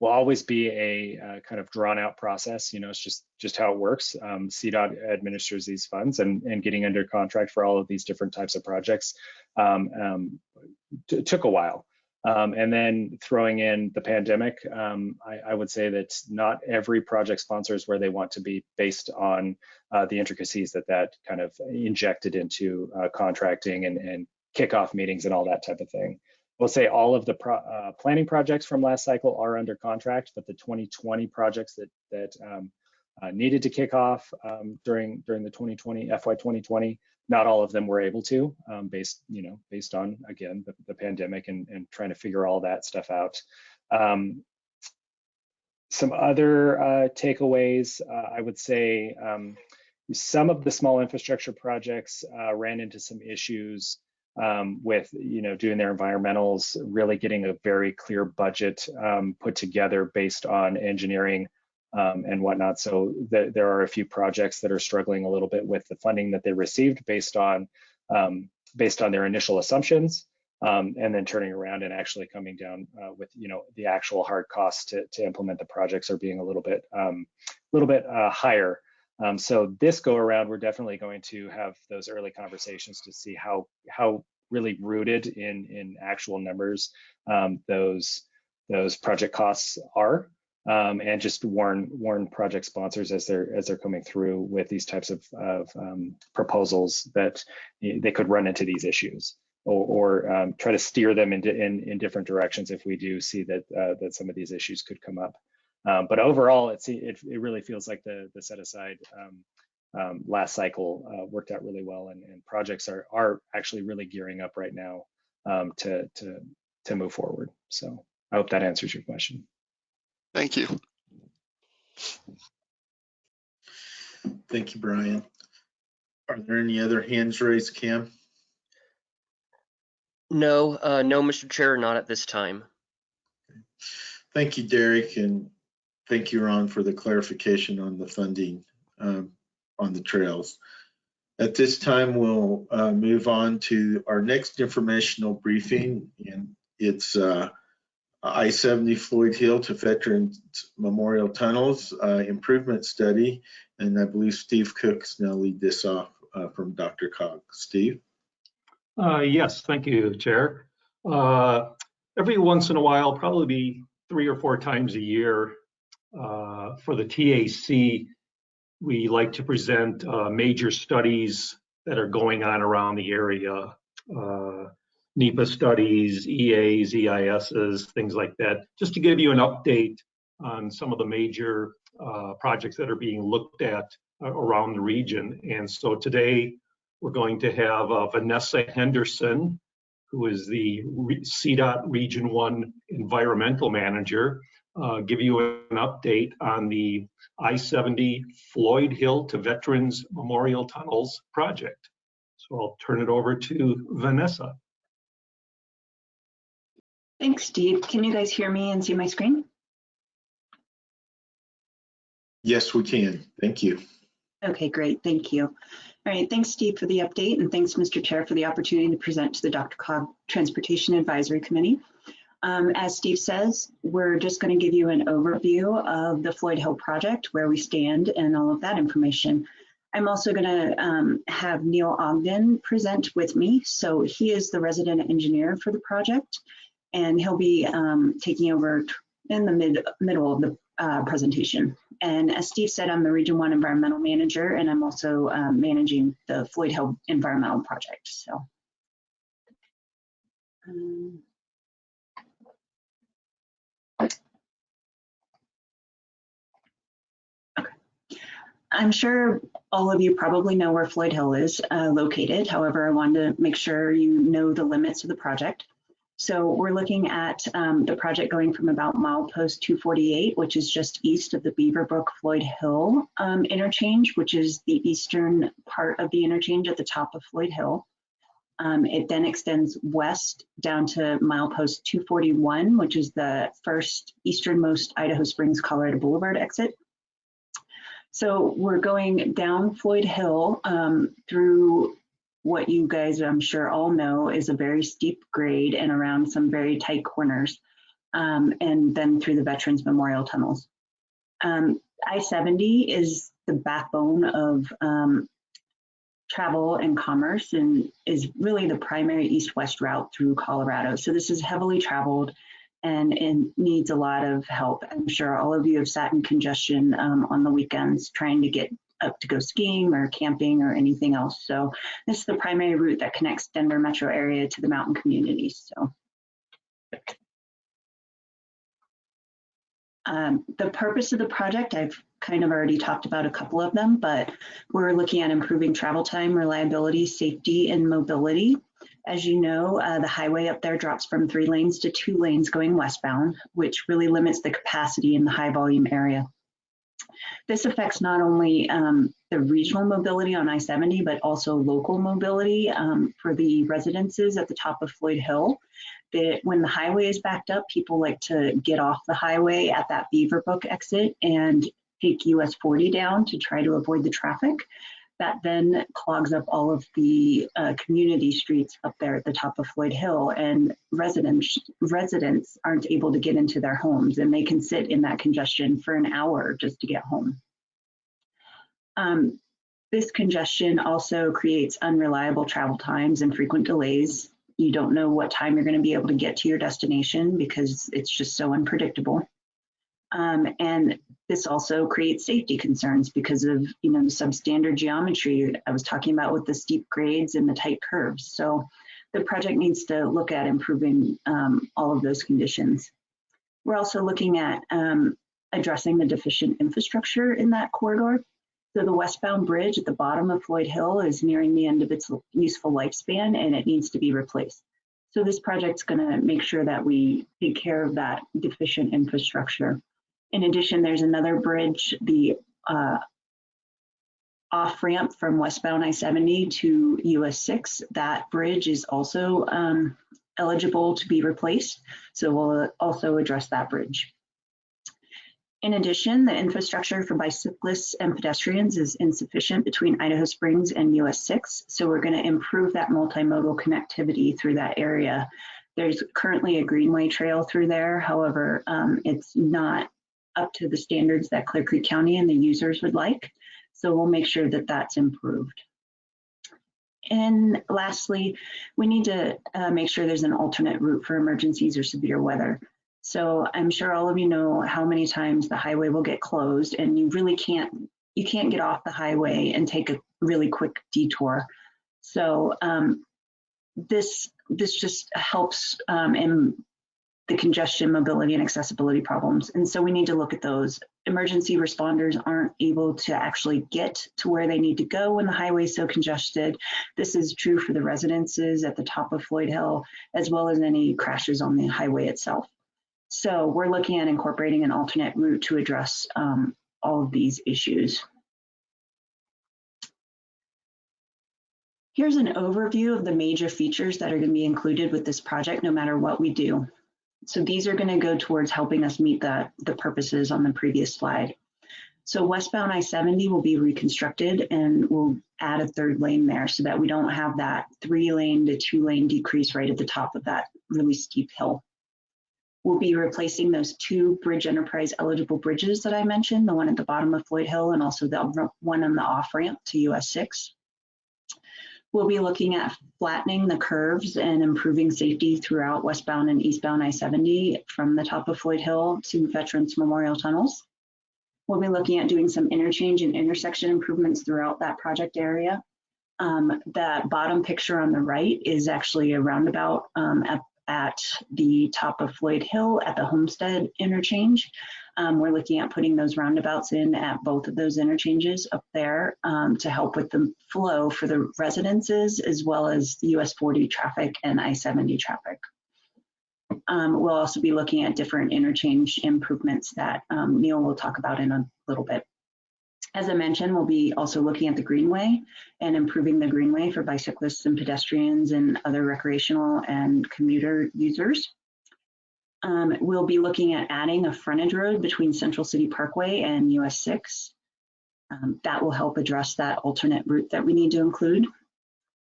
will always be a uh, kind of drawn out process. You know, it's just just how it works. Um, CDOT administers these funds, and and getting under contract for all of these different types of projects um, um, took a while. Um, and then throwing in the pandemic, um, I, I, would say that not every project sponsor is where they want to be based on uh, the intricacies that that kind of injected into uh, contracting and, and kickoff meetings and all that type of thing. We'll say all of the pro, uh, planning projects from last cycle are under contract, but the 2020 projects that that um, uh, needed to kick off um, during during the 2020 FY 2020 not all of them were able to um, based you know based on again the, the, pandemic and, and trying to figure all that stuff out. Um, some other uh, takeaways uh, i would say um, some of the small infrastructure projects uh, ran into some issues um, with you know doing their environmentals really getting a very clear budget um, put together based on engineering um, and whatnot. So th there are a few projects that are struggling a little bit with the funding that they received based on um, based on their initial assumptions. um, and then turning around and actually coming down uh, with you know the actual hard costs to, to implement the projects are being a little bit um, little bit uh, higher. Um, so this go around, we're definitely going to have those early conversations to see how how really rooted in in actual numbers um, those those project costs are um, and just warn warn project sponsors as they're as they're coming through with these types of, of um, proposals that they could run into these issues or, or um, try to steer them into in, in different directions if we do see that uh, that some of these issues could come up. Um, but overall, it's, it, it really feels like the the set aside um, um, last cycle uh, worked out really well, and, and projects are are actually really gearing up right now to to to move forward. So I hope that answers your question. Thank you. Thank you, Brian. Are there any other hands raised, Cam? No, uh, no, Mr. Chair, not at this time. Thank you, Derek, and thank you, Ron, for the clarification on the funding um, on the trails. At this time, we'll uh, move on to our next informational briefing, and it's uh, I-70 Floyd Hill to Veterans Memorial Tunnels uh, improvement study, and I believe Steve Cook's now lead this off uh, from DRCOG. Steve? Uh, yes, thank you, Chair. Uh, every once in a while, probably three or four times a year, uh, for the TAC, we like to present uh, major studies that are going on around the area. Uh, NEPA studies, EAs, EISs, things like that, just to give you an update on some of the major uh, projects that are being looked at around the region. And so today we're going to have uh, Vanessa Henderson, who is the CDOT Region 1 Environmental Manager, uh, give you an update on the I-70 Floyd Hill to Veterans Memorial Tunnels project. So I'll turn it over to Vanessa. Thanks, Steve. Can you guys hear me and see my screen? Yes, we can. Thank you. Okay, great. Thank you. All right, thanks, Steve, for the update, and thanks, Mr. Chair, for the opportunity to present to the DRCOG Transportation Advisory Committee. Um, as Steve says, we're just going to give you an overview of the Floyd Hill project, where we stand, and all of that information. I'm also going to um, have Neil Ogden present with me. So he is the resident engineer for the project, and he'll be um, taking over in the mid middle of the uh, presentation. And as Steve said, I'm the Region 1 Environmental Manager, and I'm also um, managing the Floyd Hill Environmental Project. So. Um, I'm sure all of you probably know where Floyd Hill is uh, located. However, I wanted to make sure you know the limits of the project. So we're looking at um, the project going from about milepost 248, which is just east of the Beaverbrook Floyd Hill um, interchange, which is the eastern part of the interchange at the top of Floyd Hill. Um, it then extends west down to milepost 241, which is the first easternmost Idaho Springs Colorado Boulevard exit. So we're going down Floyd Hill um, through what you guys, I'm sure, all know is a very steep grade and around some very tight corners, um, and then through the Veterans Memorial Tunnels. Um, I-70 is the backbone of um, travel and commerce and is really the primary east-west route through Colorado. So this is heavily traveled and it needs a lot of help. I'm sure all of you have sat in congestion um, on the weekends trying to get up to go skiing or camping or anything else. So this is the primary route that connects Denver metro area to the mountain communities. So um, the purpose of the project, I've kind of already talked about a couple of them, but we're looking at improving travel time, reliability, safety, and mobility. As you know, uh, the highway up there drops from three lanes to two lanes going westbound, which really limits the capacity in the high volume area. This affects not only um, the regional mobility on I-70, but also local mobility um, for the residences at the top of Floyd Hill. That when the highway is backed up, people like to get off the highway at that Beaverbrook exit and take US 40 down to try to avoid the traffic. That then clogs up all of the uh, community streets up there at the top of Floyd Hill and residents, residents aren't able to get into their homes and they can sit in that congestion for an hour just to get home. Um, this congestion also creates unreliable travel times and frequent delays. You don't know what time you're going to be able to get to your destination because it's just so unpredictable. Um, and this also creates safety concerns because of you know the substandard geometry I was talking about with the steep grades and the tight curves. So the project needs to look at improving um, all of those conditions. We're also looking at um, addressing the deficient infrastructure in that corridor. So the westbound bridge at the bottom of Floyd Hill is nearing the end of its useful lifespan and it needs to be replaced. So this project's gonna make sure that we take care of that deficient infrastructure. In addition, there's another bridge, the uh, off ramp from westbound I-70 to US 6. That bridge is also um, eligible to be replaced. So we'll also address that bridge. In addition, the infrastructure for bicyclists and pedestrians is insufficient between Idaho Springs and US 6. So we're going to improve that multimodal connectivity through that area. There's currently a greenway trail through there. However, um, it's not up to the standards that Clear Creek County and the users would like. So we'll make sure that that's improved. And lastly, we need to uh, make sure there's an alternate route for emergencies or severe weather. So I'm sure all of you know how many times the highway will get closed and you really can't, you can't get off the highway and take a really quick detour. So um, this, this just helps um, in the congestion, mobility, and accessibility problems. And so we need to look at those. Emergency responders aren't able to actually get to where they need to go when the highway is so congested. This is true for the residences at the top of Floyd Hill, as well as any crashes on the highway itself. So we're looking at incorporating an alternate route to address um, all of these issues. Here's an overview of the major features that are going to be included with this project, no matter what we do. So these are going to go towards helping us meet the, the purposes on the previous slide. So westbound I-70 will be reconstructed and we'll add a third lane there so that we don't have that three lane to two lane decrease right at the top of that really steep hill. We'll be replacing those two bridge enterprise eligible bridges that I mentioned, the one at the bottom of Floyd Hill and also the one on the off ramp to US 6. We'll be looking at flattening the curves and improving safety throughout westbound and eastbound I-70 from the top of Floyd Hill to Veterans Memorial Tunnels. We'll be looking at doing some interchange and intersection improvements throughout that project area. Um, that bottom picture on the right is actually a roundabout um, at, at the top of Floyd Hill at the Homestead interchange. Um, we're looking at putting those roundabouts in at both of those interchanges up there um, to help with the flow for the residences as well as US 40 traffic and I-70 traffic. Um, we'll also be looking at different interchange improvements that um, Neil will talk about in a little bit. As I mentioned, we'll be also looking at the Greenway and improving the Greenway for bicyclists and pedestrians and other recreational and commuter users. Um, we'll be looking at adding a frontage road between Central City Parkway and US 6. Um, that will help address that alternate route that we need to include.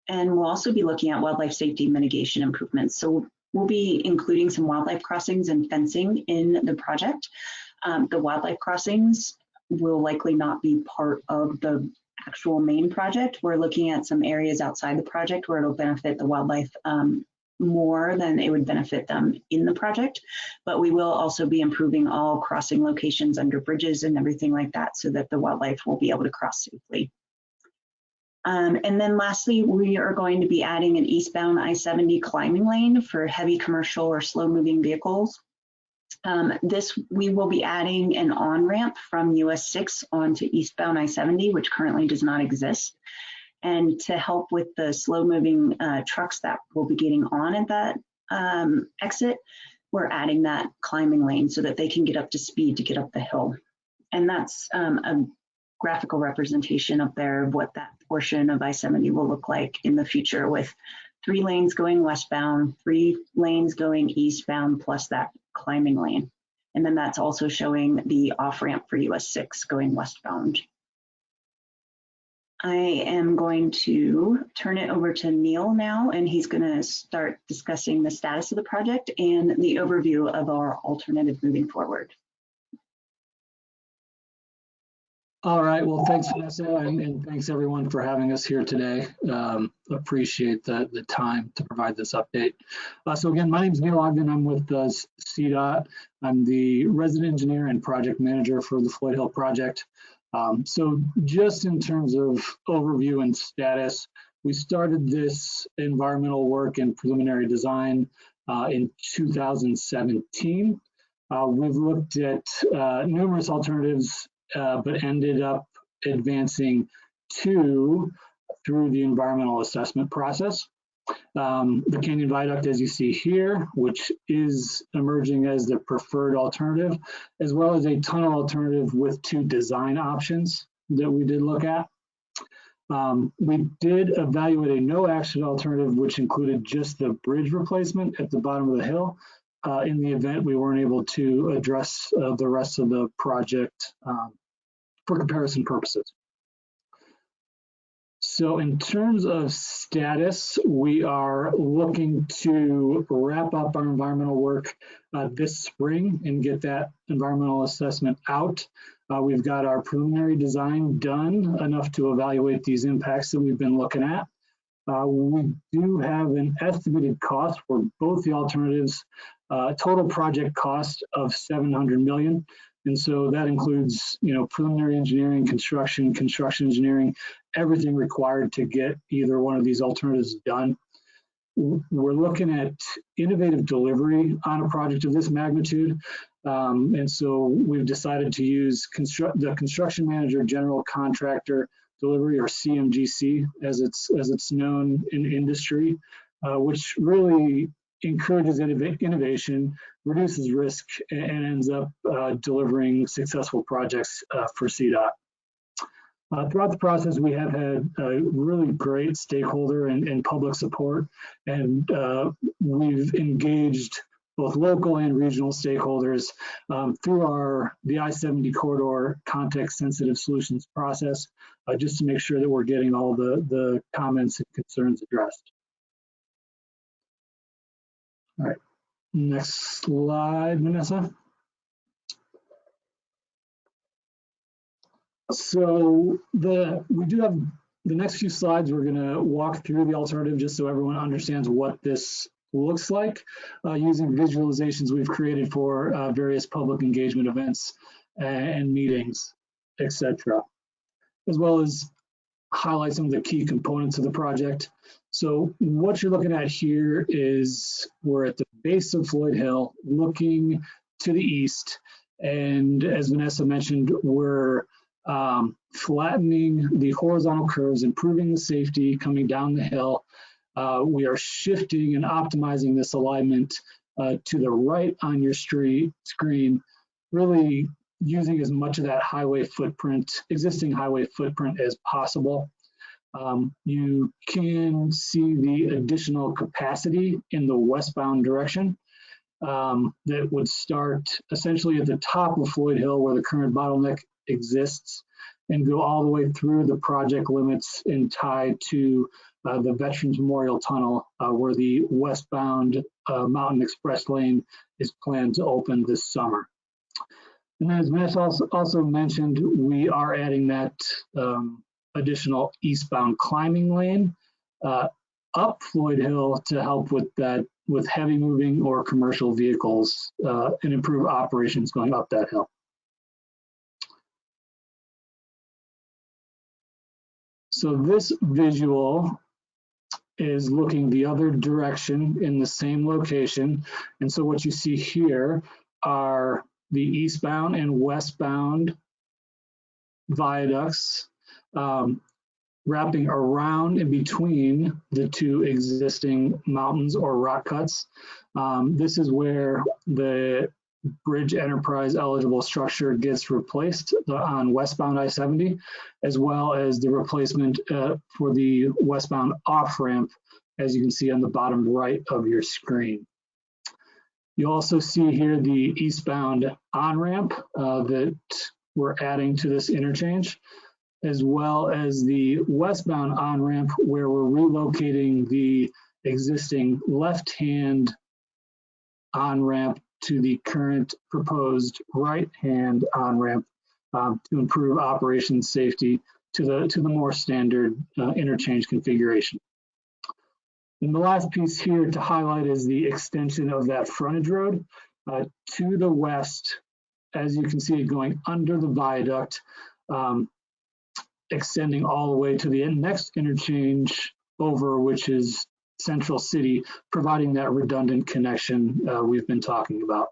And we'll also be looking at wildlife safety mitigation improvements. So we'll be including some wildlife crossings and fencing in the project. Um, the wildlife crossings will likely not be part of the actual main project. We're looking at some areas outside the project where it'll benefit the wildlife um, more than it would benefit them in the project. But we will also be improving all crossing locations under bridges and everything like that so that the wildlife will be able to cross safely. Um, and then lastly, we are going to be adding an eastbound I-70 climbing lane for heavy commercial or slow moving vehicles. Um, this, we will be adding an on-ramp from US 6 onto eastbound I-70, which currently does not exist. And to help with the slow moving uh, trucks that will be getting on at that um, exit, we're adding that climbing lane so that they can get up to speed to get up the hill. And that's um, a graphical representation up there of what that portion of I-70 will look like in the future with three lanes going westbound, three lanes going eastbound, plus that climbing lane. And then that's also showing the off ramp for US 6 going westbound. I am going to turn it over to Neil now, and he's going to start discussing the status of the project and the overview of our alternative moving forward. All right, well, thanks Vanessa and, and thanks everyone for having us here today. Um, appreciate the, the time to provide this update. Uh, so again, my name is Neil Ogden. I'm with uh, CDOT. I'm the resident engineer and project manager for the Floyd Hill project. Um, so just in terms of overview and status, we started this environmental work and preliminary design uh, in 2017. Uh, we've looked at uh, numerous alternatives uh, but ended up advancing two through the environmental assessment process. Um, the Canyon Viaduct, as you see here, which is emerging as the preferred alternative, as well as a tunnel alternative with two design options that we did look at. Um, we did evaluate a no action alternative, which included just the bridge replacement at the bottom of the hill, uh, in the event we weren't able to address uh, the rest of the project um, for comparison purposes. So in terms of status, we are looking to wrap up our environmental work uh, this spring and get that environmental assessment out. Uh, we've got our preliminary design done enough to evaluate these impacts that we've been looking at. Uh, we do have an estimated cost for both the alternatives, uh, total project cost of 700 million. And so that includes, you know, preliminary engineering, construction, construction engineering, everything required to get either one of these alternatives done. We're looking at innovative delivery on a project of this magnitude. Um, and so we've decided to use construct, the construction manager general contractor delivery or CMGC as it's as it's known in industry, uh, which really encourages innovation, reduces risk, and ends up uh, delivering successful projects uh, for CDOT. Uh, throughout the process, we have had really great stakeholder and, and public support, and uh, we've engaged both local and regional stakeholders um, through our the I-70 corridor context-sensitive solutions process, uh, just to make sure that we're getting all the, the comments and concerns addressed. All right, next slide, Vanessa. So the we do have the next few slides. We're going to walk through the alternative just so everyone understands what this looks like uh, using visualizations we've created for uh, various public engagement events and meetings, etc., as well as highlight some of the key components of the project. So what you're looking at here is we're at the base of Floyd Hill looking to the east. And as Vanessa mentioned, we're um, flattening the horizontal curves, improving the safety coming down the hill. Uh, we are shifting and optimizing this alignment uh, to the right on your street screen, really using as much of that highway footprint, existing highway footprint as possible. Um, you can see the additional capacity in the westbound direction um, that would start essentially at the top of Floyd Hill where the current bottleneck exists and go all the way through the project limits and tie to uh, the Veterans Memorial Tunnel uh, where the westbound uh, Mountain Express lane is planned to open this summer. And as Vanessa also, also mentioned, we are adding that um, additional eastbound climbing lane uh, up Floyd Hill to help with that with heavy moving or commercial vehicles uh, and improve operations going up that hill. So this visual is looking the other direction in the same location. And so what you see here are the eastbound and westbound viaducts um, wrapping around in between the two existing mountains or rock cuts. Um, this is where the bridge enterprise eligible structure gets replaced on westbound I-70, as well as the replacement uh, for the westbound off-ramp, as you can see on the bottom right of your screen. You also see here the eastbound on-ramp uh, that we're adding to this interchange as well as the westbound on-ramp where we're relocating the existing left-hand on-ramp to the current proposed right-hand on-ramp um, to improve operation safety to the to the more standard uh, interchange configuration. And the last piece here to highlight is the extension of that frontage road uh, to the west, as you can see it going under the viaduct, um, extending all the way to the next interchange over, which is Central City, providing that redundant connection uh, we've been talking about.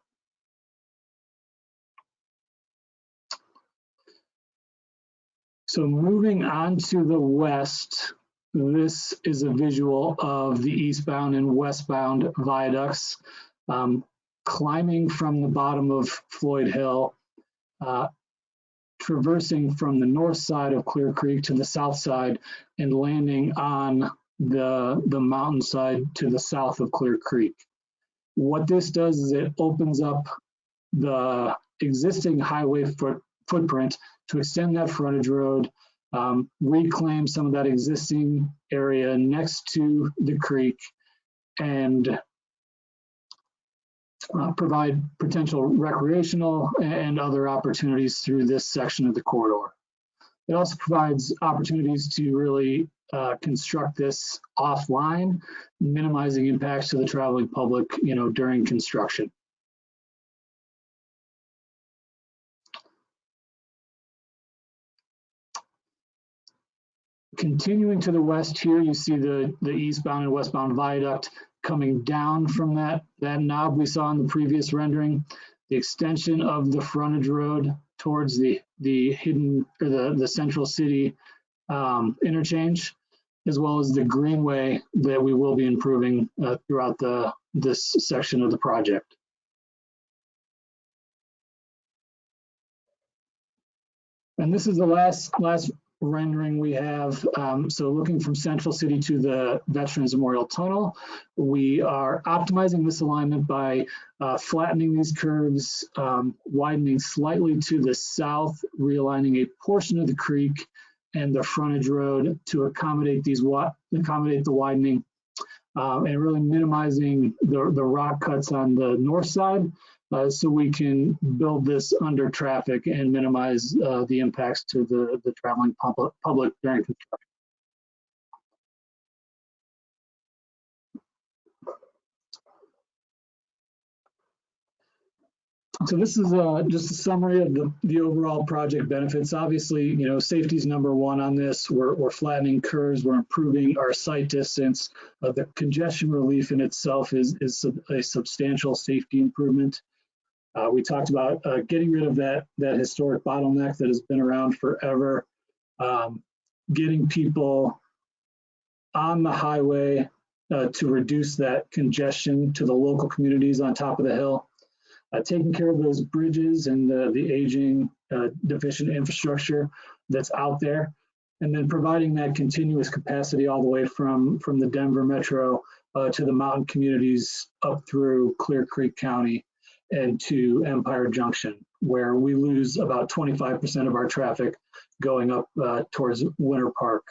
So moving on to the west, this is a visual of the eastbound and westbound viaducts. Um, climbing from the bottom of Floyd Hill, uh, traversing from the north side of Clear Creek to the south side and landing on the, the mountainside to the south of Clear Creek. What this does is it opens up the existing highway foot, footprint to extend that frontage road, um, reclaim some of that existing area next to the creek, and uh, provide potential recreational and other opportunities through this section of the corridor. It also provides opportunities to really uh, construct this offline, minimizing impacts to the traveling public, you know, during construction. Continuing to the west here, you see the, the eastbound and westbound viaduct coming down from that, that knob we saw in the previous rendering. The extension of the frontage road towards the, the hidden, or the, the central city um, interchange, as well as the greenway that we will be improving uh, throughout the, this section of the project. And this is the last, last rendering we have. Um, so looking from Central City to the Veterans Memorial Tunnel, we are optimizing this alignment by uh, flattening these curves, um, widening slightly to the south, realigning a portion of the creek and the frontage road to accommodate these accommodate the widening um, and really minimizing the, the rock cuts on the north side uh, so we can build this under traffic and minimize uh, the impacts to the, the traveling public, public during construction. So this is uh, just a summary of the, the overall project benefits. Obviously, you know, safety is number one on this. We're, we're flattening curves, we're improving our sight distance. Uh, the congestion relief in itself is, is a substantial safety improvement. Uh, we talked about uh, getting rid of that, that historic bottleneck that has been around forever, um, getting people on the highway uh, to reduce that congestion to the local communities on top of the hill, uh, taking care of those bridges and the, the aging uh, deficient infrastructure that's out there, and then providing that continuous capacity all the way from, from the Denver Metro uh, to the mountain communities up through Clear Creek County and to Empire Junction, where we lose about 25% of our traffic going up uh, towards Winter Park.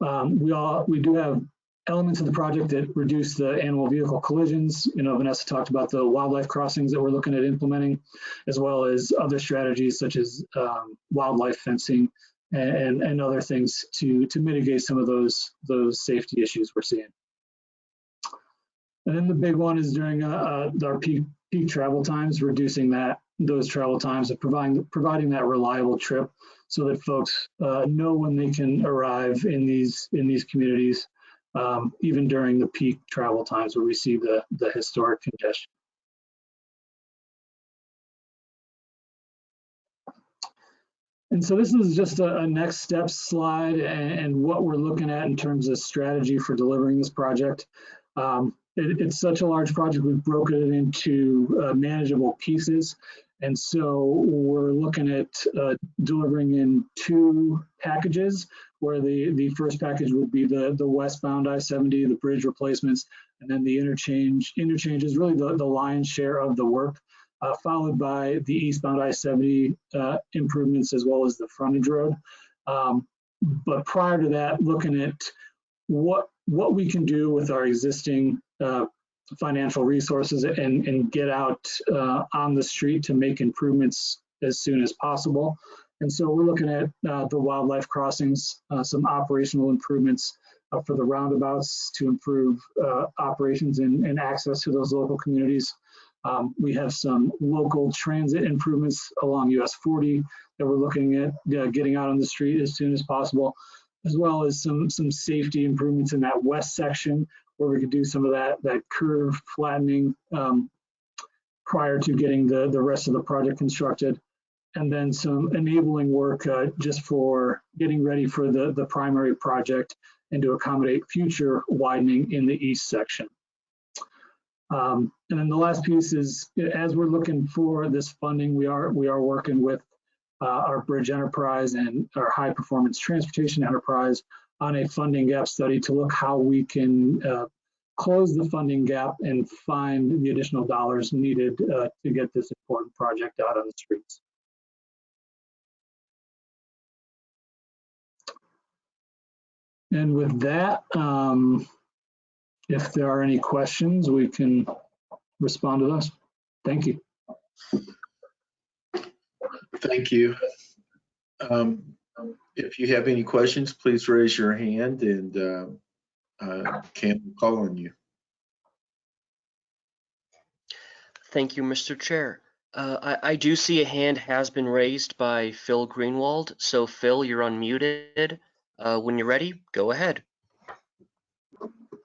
Um, we all we do have elements of the project that reduce the animal vehicle collisions. You know, Vanessa talked about the wildlife crossings that we're looking at implementing, as well as other strategies such as um, wildlife fencing and, and other things to to mitigate some of those those safety issues we're seeing. And then the big one is during uh, uh, our peak, peak travel times, reducing that those travel times and providing providing that reliable trip so that folks uh, know when they can arrive in these in these communities, um, even during the peak travel times where we see the the historic congestion. And so this is just a, a next step slide and, and, what we're looking at in terms of strategy for delivering this project. Um, it, it's such a large project, we've broken it into uh, manageable pieces. And so we're looking at uh, delivering in two packages where the, the first package would be the, the westbound I-70, the bridge replacements, and then the interchange. Interchange is really the, the lion's share of the work. uh, followed by the eastbound I-70 uh, improvements as well as the frontage road. Um, But prior to that, looking at what, what we can do with our existing uh, financial resources and, and get out uh, on the street to make improvements as soon as possible. And so we're looking at uh, the wildlife crossings, uh, some operational improvements for the roundabouts to improve uh, operations and, and access to those local communities. Um, we have some local transit improvements along US 40 that we're looking at getting out on the street as soon as possible, as well as some some safety improvements in that west section where we could do some of that that curve flattening um, prior to getting the the rest of the project constructed and then some enabling work uh, just for getting ready for the, the primary project and to accommodate future widening in the east section. Um, and then the last piece is, as we're looking for this funding, we are we are working with uh, our bridge enterprise and our high performance transportation enterprise on a funding gap study to look how we can uh, close the funding gap and find the additional dollars needed uh, to get this important project out on the streets. And with that, um, if there are any questions, we can respond to those. Thank you. Thank you. Um, If you have any questions, please raise your hand and uh, uh, Cam will call on you. Thank you, Mr. Chair. Uh, I, I do see a hand has been raised by Phil Greenwald. So Phil, you're unmuted. Uh, when you're ready, go ahead.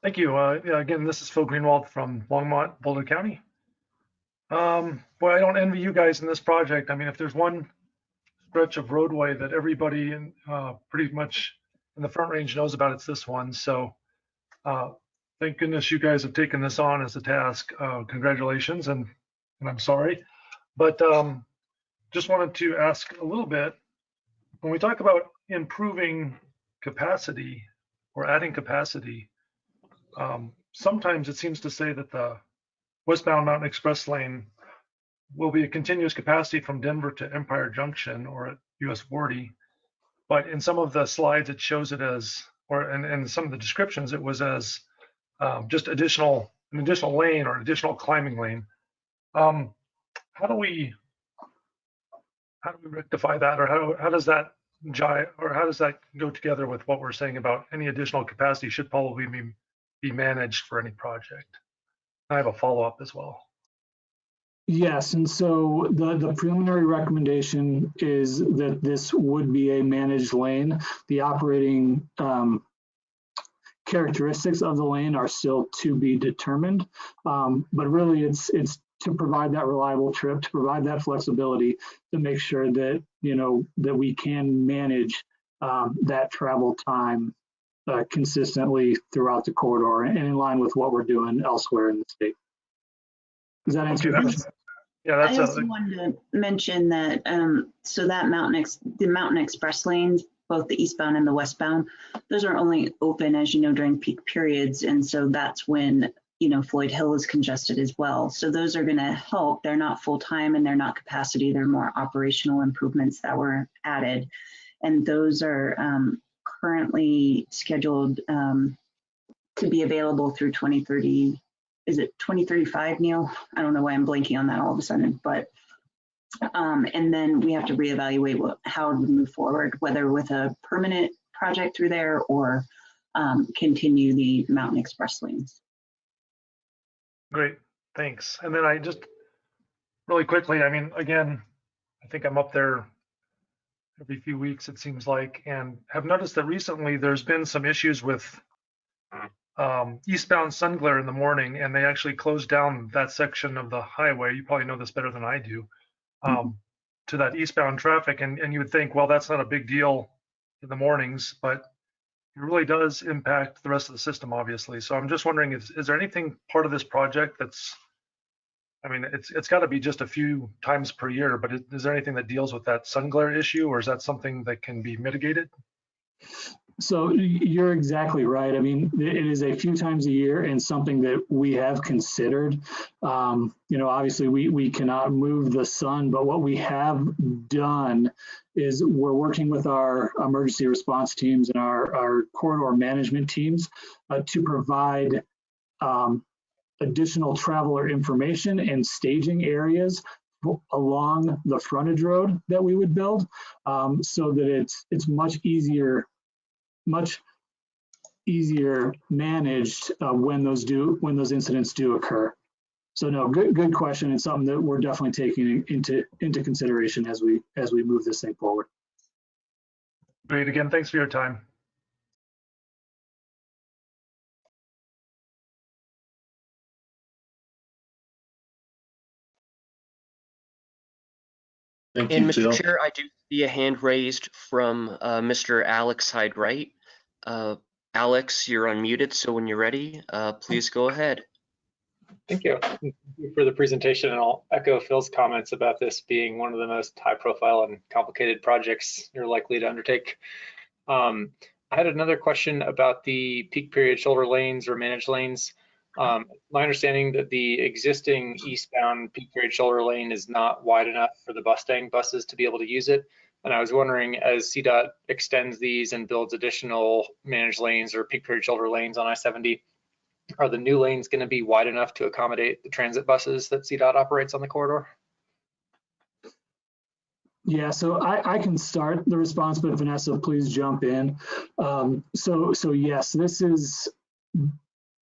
Thank you. Uh, yeah, again, this is Phil Greenwald from Longmont, Boulder County. Um, boy, I don't envy you guys in this project. I mean, if there's one stretch of roadway that everybody in uh, pretty much in the Front Range knows about, it's this one. So uh, thank goodness you guys have taken this on as a task. Uh, congratulations, and, and I'm sorry. But um, just wanted to ask a little bit, when we talk about improving capacity or adding capacity, um, sometimes it seems to say that the westbound Mountain Express lane will be a continuous capacity from Denver to Empire Junction or at US 40. But in some of the slides, it shows it as, or in, in some of the descriptions, it was as um, just additional, an additional lane or additional climbing lane. Um, how do we, how do we rectify that, or how, how does that jive, or how does that go together with what we're saying about any additional capacity should probably be be managed for any project. I have a follow-up as well. Yes, and so the, the preliminary recommendation is that this would be a managed lane. The operating um, characteristics of the lane are still to be determined, um, but really it's it's to provide that reliable trip, to provide that flexibility, to make sure that you know that we can manage um, that travel time uh, consistently throughout the corridor and in line with what we're doing elsewhere in the state. Does that answer your question? Yeah, I that's also a, wanted to mention that, um, so that Mountain Ex, the Mountain Express lanes, both the eastbound and the westbound, those are only open, as you know, during peak periods. And so that's when, you know, Floyd Hill is congested as well. So those are gonna help. They're not full-time and they're not capacity. They're more operational improvements that were added. And those are, um, currently scheduled, um, to be available through 2030 is it 2035, Neil? I don't know why I'm blanking on that all of a sudden, but um, and then we have to reevaluate how we move forward, whether with a permanent project through there or um, continue the Mountain Express lanes. great, thanks. And then I just, really quickly, I mean, again, I think I'm up there every few weeks, it seems like, and have noticed that recently there's been some issues with um, eastbound sun glare in the morning, and they actually closed down that section of the highway. You probably know this better than I do, um, to that eastbound traffic. And, and you would think, well, that's not a big deal in the mornings, but it really does impact the rest of the system, obviously. So I'm just wondering, is, is there anything part of this project that's, I mean, it's it's got to be just a few times per year, but is, is there anything that deals with that sun glare issue, or is that something that can be mitigated? So you're exactly right. I mean, it is a few times a year and something that we have considered. Um, you know, obviously we, we cannot move the sun, but what we have done is we're working with our emergency response teams and our, our corridor management teams uh, to provide um, additional traveler information and staging areas along the frontage road that we would build um, so that it's it's much easier much easier managed uh, when those do when those incidents do occur so no good good question and something that we're definitely taking into into consideration as we as we move this thing forward Great. Again, thanks for your time. Thank And you, Mr. Phil. Chair, I do see a hand raised from uh, Mr. Alex Hyde-Wright. Uh, Alex, you're unmuted, so when you're ready, uh, please go ahead. Thank you. Thank you for the presentation, and I'll echo Phil's comments about this being one of the most high-profile and complicated projects you're likely to undertake. Um, I had another question about the peak period shoulder lanes or managed lanes. Um, my understanding that the existing eastbound peak period shoulder lane is not wide enough for the Bustang buses to be able to use it. And I was wondering, as CDOT extends these and builds additional managed lanes or peak period shoulder lanes on I-70, are the new lanes going to be wide enough to accommodate the transit buses that CDOT operates on the corridor? Yeah, so I, I can start the response, but Vanessa, please jump in. Um, so, so yes, this is,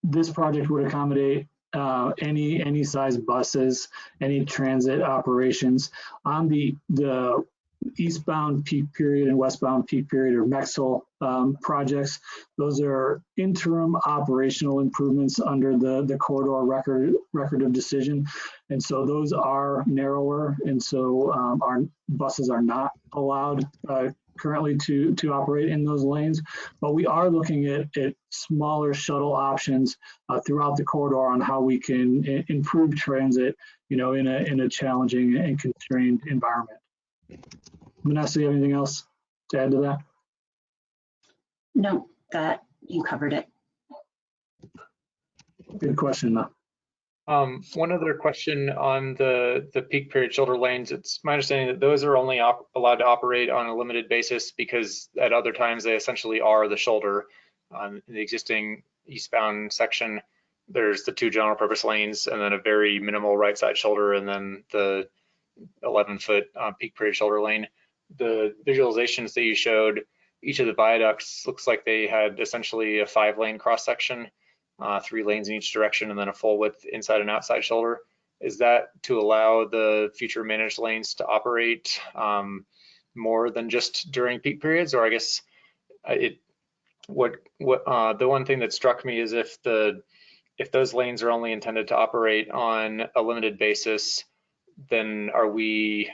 this project would accommodate uh, any, any size buses, any transit operations. On the, the eastbound peak period and westbound peak period or MEXL um, projects, those are interim operational improvements under the, the corridor record, record of decision. And so those are narrower. And so um, our buses are not allowed uh, currently to, to operate in those lanes. But we are looking at, at smaller shuttle options uh, throughout the corridor on how we can improve transit, you know, in a, in a challenging and constrained environment. Vanessa, you have anything else to add to that? No, that, you covered it. Good question, though. Um, one other question on the, the peak period shoulder lanes. It's my understanding that those are only allowed to operate on a limited basis because at other times they essentially are the shoulder. On the existing eastbound section, there's the two general purpose lanes and then a very minimal right side shoulder and then the 11 foot uh, peak period shoulder lane. The visualizations that you showed, each of the viaducts looks like they had essentially a five lane cross section uh, three lanes in each direction, and then a full width inside and outside shoulder. Is that to allow the future managed lanes to operate um, more than just during peak periods? Or I guess uh, it, what, what, uh, the one thing that struck me is if the, if those lanes are only intended to operate on a limited basis, then are we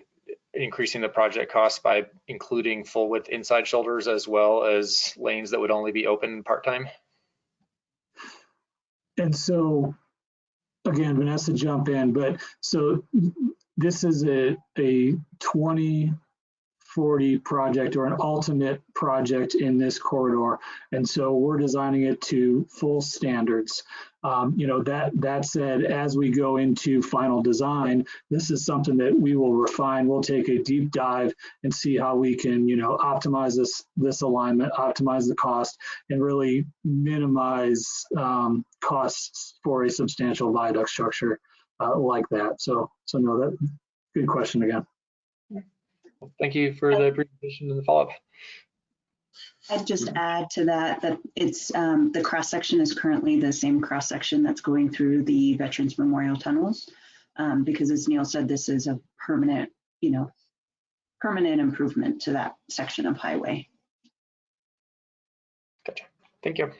increasing the project cost by including full width inside shoulders as well as lanes that would only be open part-time? And so, again, Vanessa, jump in, but so this is a, a 2040 project or an ultimate project in this corridor. And so we're designing it to full standards. Um, you know, that, that said, as we go into final design, this is something that we will refine. We'll take a deep dive and see how we can, you know, optimize this, this alignment, optimize the cost, and really minimize um, costs for a substantial viaduct structure uh, like that. So, so no, that good question again. Thank you for the presentation and the follow-up. I'd just add to that, that it's, um, the cross-section is currently the same cross-section that's going through the Veterans Memorial Tunnels. Um, because as Neil said, this is a permanent, you know, permanent improvement to that section of highway. Gotcha. Thank you.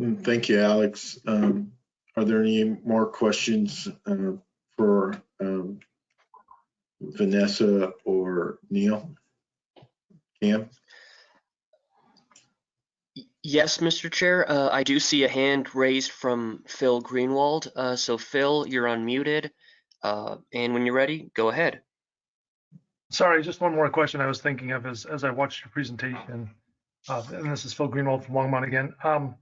Mm, Thank you, Alex. Um, Are there any more questions uh, for um, Vanessa or Neil? Cam? Yes, Mr. Chair, uh, I do see a hand raised from Phil Greenwald. Uh, so Phil, you're unmuted. Uh, and when you're ready, go ahead. Sorry, just one more question I was thinking of as, as I watched your presentation. Uh, and this is Phil Greenwald from Longmont again. Um,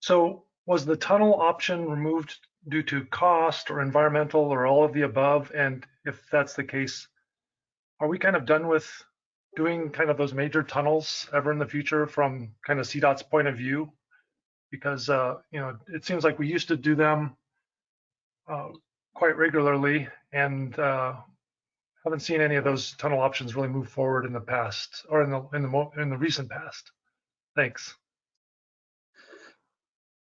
so was the tunnel option removed due to cost or environmental or all of the above? And if that's the case, are we kind of done with doing kind of those major tunnels ever in the future from kind of CDOT's point of view? Because, uh, you know, it seems like we used to do them uh, quite regularly and uh, haven't seen any of those tunnel options really move forward in the past or in the in the in the recent past. Thanks.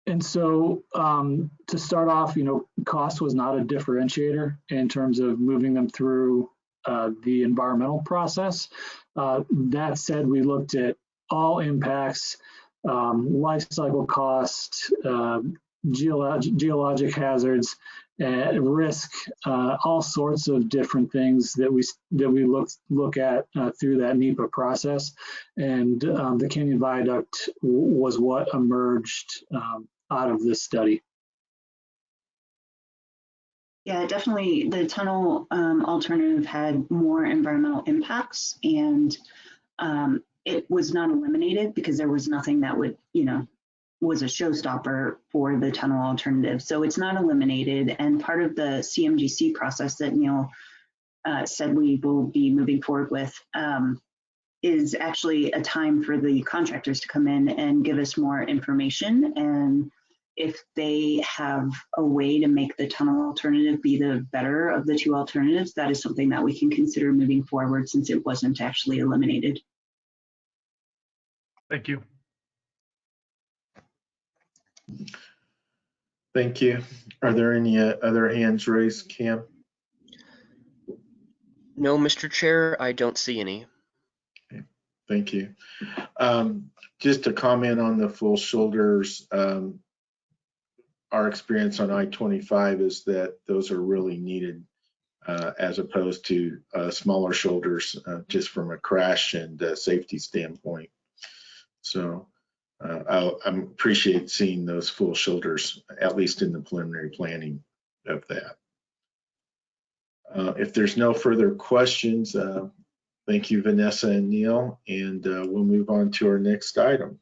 And so um, to start off, you know, cost was not a differentiator in terms of moving them through uh, the environmental process. Uh, that said, we looked at all impacts, um, life cycle cost, uh, geolog geologic hazards, uh, risk, uh, all sorts of different things that we that we look look at uh, through that NEPA process, and um, the Canyon Viaduct was what emerged um, out of this study. Yeah, definitely. The tunnel um, alternative had more environmental impacts, and um, it was not eliminated because there was nothing that would, you know, was a showstopper for the tunnel alternative. So it's not eliminated. And part of the CMGC process that Neil uh, said we will be moving forward with um, is actually a time for the contractors to come in and give us more information. And if they have a way to make the tunnel alternative be the better of the two alternatives, that is something that we can consider moving forward since it wasn't actually eliminated. Thank you. Thank you. Are there any uh, other hands raised, Cam? No, Mr. Chair, I don't see any. Thank you. Um, just to comment on the full shoulders, um, our experience on I-25 is that those are really needed uh, as opposed to uh, smaller shoulders, uh, just from a crash and uh, safety standpoint. So uh, I, I appreciate seeing those full shoulders, at least in the preliminary planning of that. Uh, if there's no further questions, uh, thank you, Vanessa and Neil, and uh, we'll move on to our next item,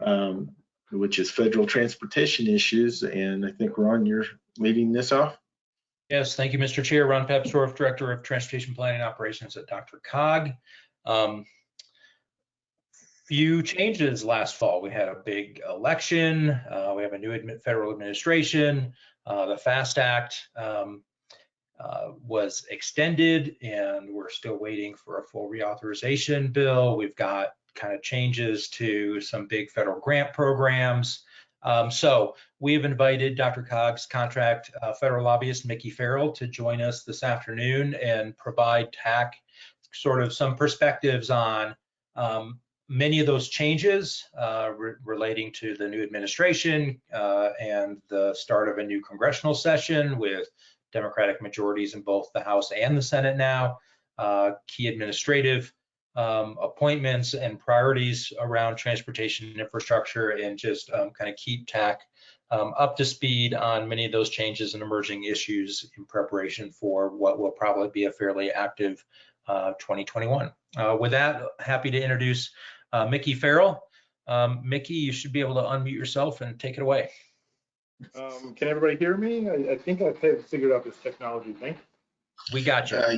um, which is federal transportation issues. And I think Ron, you're leading this off. Yes, thank you, Mr. Chair. Ron Papsdorf, Director of Transportation Planning Operations at DRCOG. Um, few changes last fall. We had a big election. Uh, we have a new federal administration. Uh, the FAST Act um, uh, was extended, and we're still waiting for a full reauthorization bill. We've got kind of changes to some big federal grant programs. Um, so we have invited DRCOG's contract uh, federal lobbyist, Mickey Farrell, to join us this afternoon and provide TAC sort of some perspectives on um, many of those changes uh, re relating to the new administration uh, and the start of a new congressional session with Democratic majorities in both the House and the Senate now, uh, key administrative um, appointments and priorities around transportation infrastructure and just um, kind of keep TAC um, up to speed on many of those changes and emerging issues in preparation for what will probably be a fairly active uh, 2021. Uh, with that, happy to introduce uh, Mickey Farrell. Um, Mickey, you should be able to unmute yourself and take it away. Um, can everybody hear me? I, I think I've figured out this technology thing. We got you. Uh,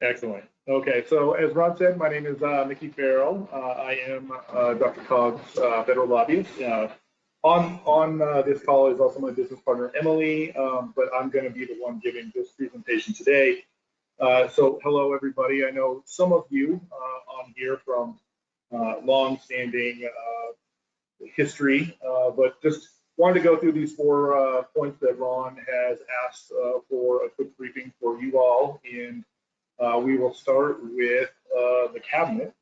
Excellent. Okay, so as Ron said, my name is uh, Mickey Farrell. Uh, I am uh, DRCOG's uh, federal lobbyist. Uh, on on uh, this call is also my business partner Emily, um, but I'm going to be the one giving this presentation today. so hello everybody. I know some of you on here from long-standing history, but just wanted to go through these four points that Ron has asked for a quick briefing for you all and uh, we will start with uh, the cabinet.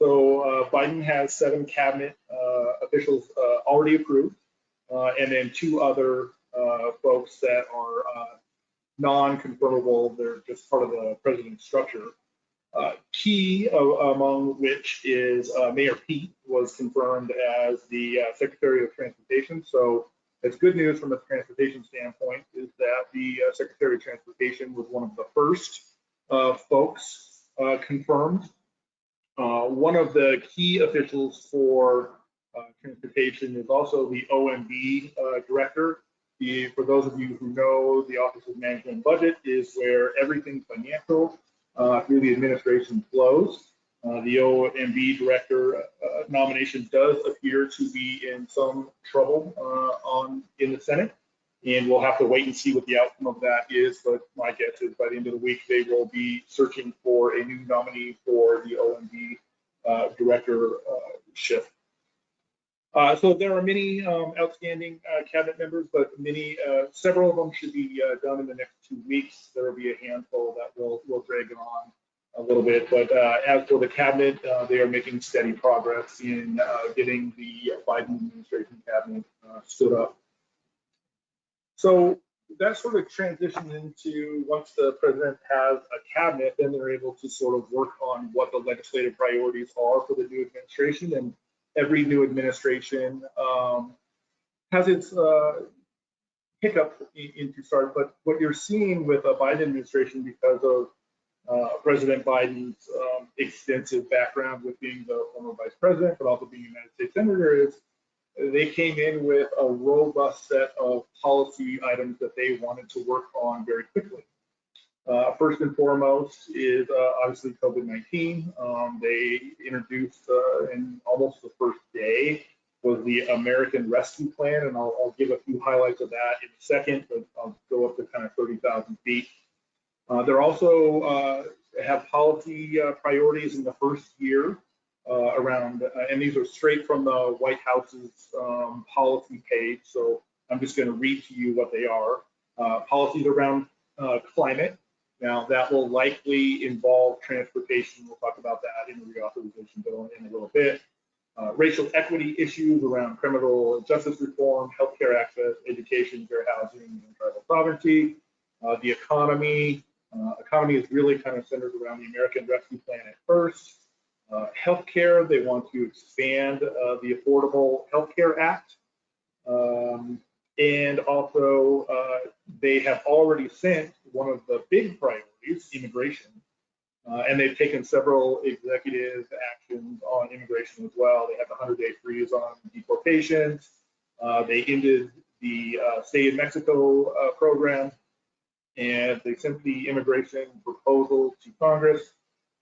So uh, Biden has seven cabinet uh, officials uh, already approved, uh, and then two other folks that are non-confirmable. They're just part of the president's structure. Key among which is Mayor Pete was confirmed as the Secretary of Transportation. So it's good news from a transportation standpoint is that the Secretary of Transportation was one of the first uh, folks uh, confirmed Uh, one of the key officials for uh, transportation is also the OMB uh, director. The, for those of you who know, the Office of Management and Budget is where everything financial uh, through the administration flows. Uh, the OMB director uh, nomination does appear to be in some trouble uh, on in the Senate, and we'll have to wait and see what the outcome of that is. But my guess is by the end of the week they will be searching for a new nominee for the OMB uh, directorship. Uh, so there are many um, outstanding uh, cabinet members, but many, uh, several of them should be uh, done in the next two weeks. There will be a handful that will will drag on a little bit, but uh, as for the cabinet, uh, they are making steady progress in getting the Biden administration cabinet stood up. So that sort of transitions into once the president has a cabinet, then they're able to sort of work on what the legislative priorities are for the new administration and every new administration um, has its uh, hiccup into start. But what you're seeing with a Biden administration, because of uh, President Biden's um, extensive background with being the former vice president, but also being a United States senator, is they came in with a robust set of policy items that they wanted to work on very quickly. Uh, first and foremost is uh, obviously COVID-19. Um, they introduced uh, in almost the first day was the American Rescue Plan, and I'll, I'll, give a few highlights of that in a second, but I'll go up to kind of 30,000 feet. Uh, they're also uh, have policy uh, priorities in the first year around, and these are straight from the White House's um, policy page, so I'm just going to read to you what they are. policies around climate, now, that will likely involve transportation. We'll talk about that in the reauthorization bill in a little bit. Uh, racial equity issues around criminal justice reform, healthcare access, education, fair housing, and tribal sovereignty. Uh, the economy. Uh, economy is really kind of centered around the American Rescue Plan at first. Uh, healthcare, they want to expand uh, the Affordable Healthcare Act. Um, and also, uh, they have already sent one of the big priorities, immigration. Uh, and they've taken several executive actions on immigration as well. They have the 100 day freeze on deportations. Uh, they ended the uh, Stay in Mexico uh, program. And they sent the immigration proposal to Congress.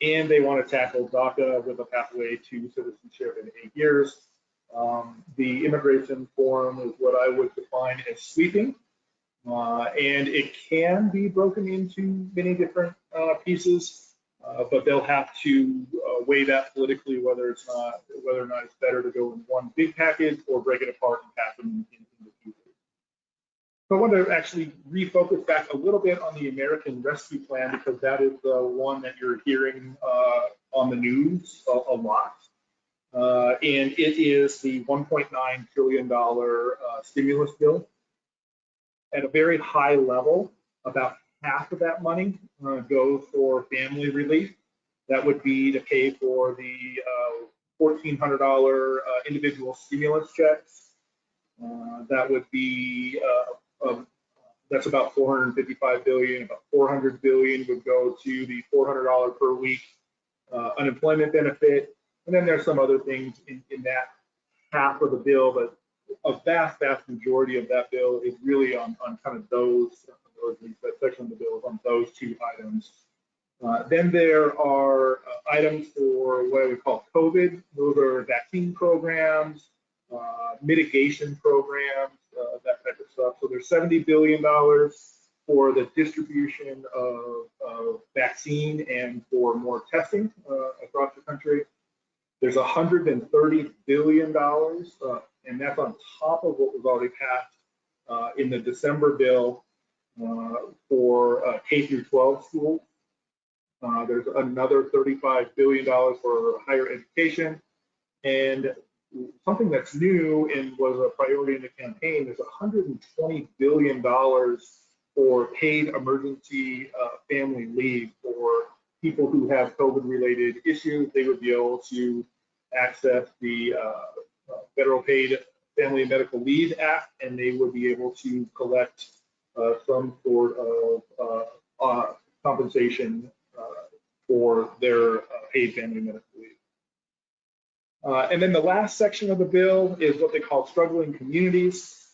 And they want to tackle DACA with a pathway to citizenship in eight years. Um, the immigration forum is what I would define as sweeping, uh, and it can be broken into many different uh, pieces, uh, but they'll have to uh, weigh that politically whether it's not whether or not it's better to go in one big package or break it apart and pass them in, in the future. So I want to actually refocus back a little bit on the American Rescue Plan because that is the one that you're hearing uh, on the news a, a lot. Uh, and it is the $1.9 trillion stimulus bill. At a very high level, about half of that money uh, goes for family relief. That would be to pay for the $1,400 individual stimulus checks. that would be um, that's about 455 billion. About 400 billion would go to the $400 per week uh, unemployment benefit. And then there's some other things in, in that half of the bill, but a vast, vast majority of that bill is really on, on kind of those, or at least that section of the bill is on those two items. Uh, then there are uh, items for what we call COVID. Those are vaccine programs, uh, mitigation programs, uh, that type of stuff. So there's $70 billion for the distribution of, of vaccine and for more testing uh, across the country. There's 130 billion dollars, uh, and that's on top of what was already passed uh, in the December bill uh, for uh, K through 12 schools. Uh, there's another 35 billion dollars for higher education, and something that's new and was a priority in the campaign. There's 120 billion dollars for paid emergency uh, family leave for people who have COVID-related issues. They would be able to access the uh, Federal Paid Family and Medical Leave Act, and they would be able to collect uh, some sort of uh, uh, compensation uh, for their paid family medical leave. Uh, and then the last section of the bill is what they call struggling communities.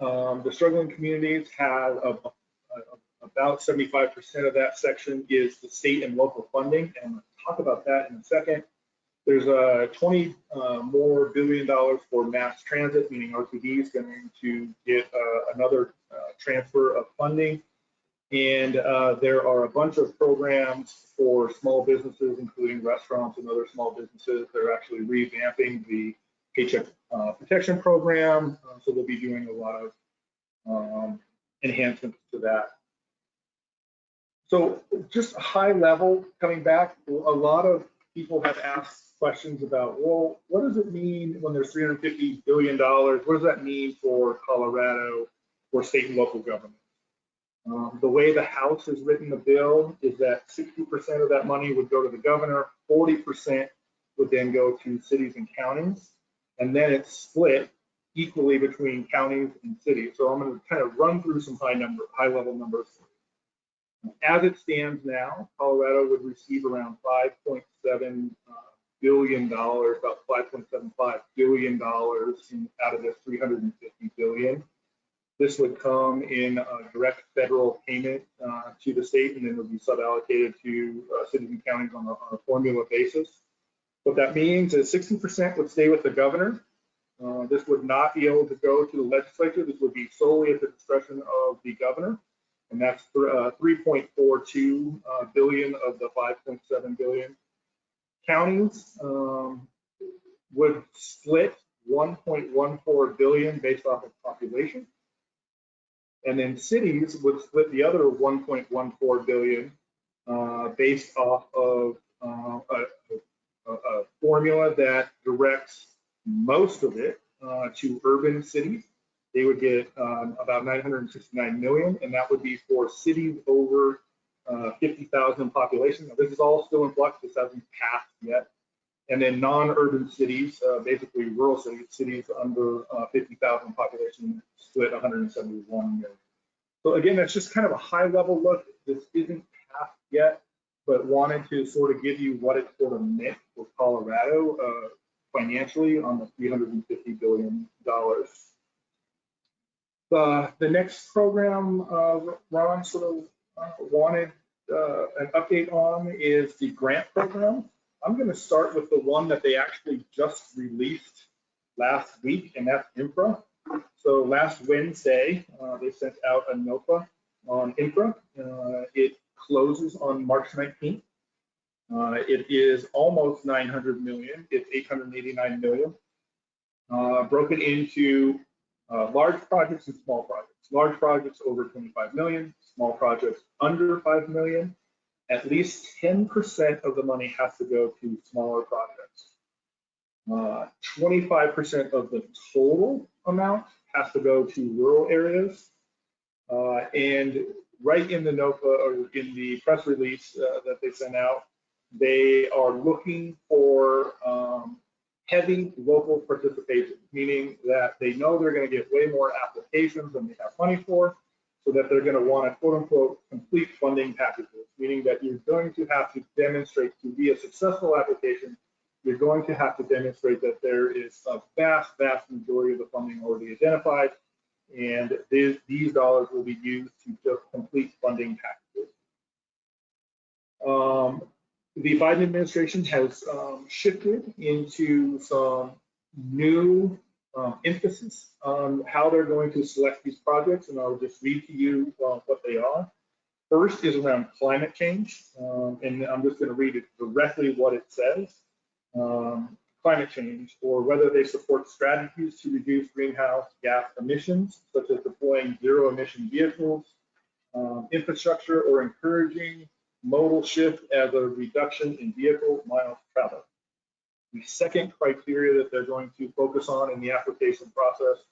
Um, the struggling communities have a, a, about 75% of that section is the state and local funding, and we'll talk about that in a second. There's a uh, 20 uh, more billion dollars for mass transit, meaning RTD is going to get uh, another uh, transfer of funding. And uh, there are a bunch of programs for small businesses, including restaurants and other small businesses. They're actually revamping the paycheck uh, protection program. so they'll be doing a lot of um, enhancements to that. So just high level, coming back, a lot of people have asked questions about, well, what does it mean when there's $350 billion? What does that mean for Colorado, for state and local government? Um, the way the House has written the bill is that 60% of that money would go to the governor, 40% would then go to cities and counties, and then it's split equally between counties and cities. So I'm going to kind of run through some high number, high level numbers. As it stands now, Colorado would receive around 5.7 uh, billion dollars, about 5.75 billion dollars out of this 350 billion. This would come in a direct federal payment uh, to the state, and then it would be sub-allocated to uh, cities and counties on a, on a, formula basis. What that means is 60% would stay with the governor. Uh, this would not be able to go to the legislature. This would be solely at the discretion of the governor, and that's uh, 3.42 uh, billion of the 5.7 billion counties um, would split 1.14 billion based off of population. And then cities would split the other 1.14 billion uh, based off of uh, a, a, formula that directs most of it uh, to urban cities. They would get um, about 969 million, and that would be for cities over uh, 50,000 population. Now, this is all still in flux. This hasn't passed yet. And then non-urban cities, uh, basically rural cities, cities under uh, 50,000 population split 171 million. So again, that's just kind of a high level look. This isn't passed yet, but wanted to sort of give you what it sort of meant for Colorado uh, financially on the 350 billion dollars. The, the next program uh, Ron sort of uh, wanted uh, an update on is the grant program. I'm going to start with the one that they actually just released last week, and that's INFRA. So last Wednesday, uh, they sent out a NOPA on INFRA. Uh, it closes on March 19th. Uh, it is almost 900 million. It's 889 million. Uh, broken into uh, large projects and small projects. Large projects over 25 million, small projects under 5 million. At least 10% of the money has to go to smaller projects. 25% uh, of the total amount has to go to rural areas. Uh, and right in the NOPA or in the press release uh, that they sent out, they are looking for um, heavy local participation, meaning that they know they're going to get way more applications than they have money for, so that they're going to want to quote unquote complete funding packages, meaning that you're going to have to demonstrate to be a successful application, you're going to have to demonstrate that there is a vast, vast majority of the funding already identified, and these, these dollars will be used to just complete funding packages. Um, the Biden administration has um, shifted into some new um, emphasis on how they're going to select these projects, and I'll just read to you uh, what they are. First is around climate change, um, and I'm just going to read it directly what it says. Um, climate change, or whether they support strategies to reduce greenhouse gas emissions, such as deploying zero emission vehicles, um, infrastructure, or encouraging modal shift as a reduction in vehicle miles traveled. The second criteria that they're going to focus on in the application process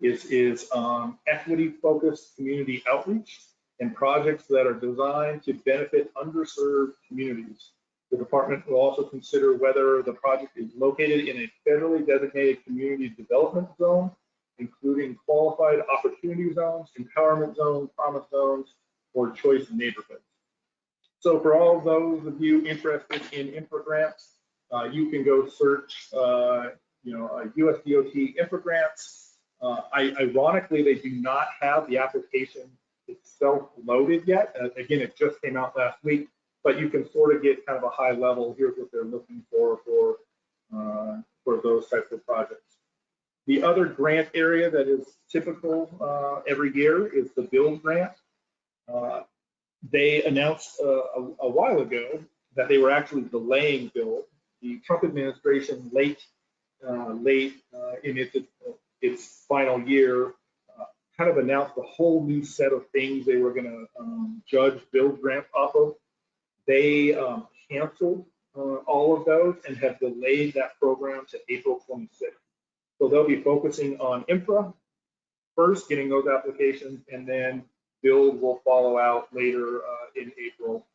is, is um, equity-focused community outreach and projects that are designed to benefit underserved communities. The department will also consider whether the project is located in a federally designated community development zone, including qualified opportunity zones, empowerment zones, promise zones, or choice neighborhoods. So for all those of you interested in infra grants, uh, you can go search, uh, you know, uh, US DOT infra grants. Uh, I, ironically, they do not have the application itself loaded yet. Uh, again, it just came out last week, but you can sort of get kind of a high level. Here's what they're looking for for uh, for those types of projects. The other grant area that is typical uh, every year is the build grant. They announced uh, a, a while ago that they were actually delaying build. The Trump administration late uh, late uh, in its its final year uh, kind of announced a whole new set of things they were going to um, judge build grant off of. They um, canceled uh, all of those and have delayed that program to April 26th. So they'll be focusing on infra first, getting those applications, and then build will follow out later uh, in April.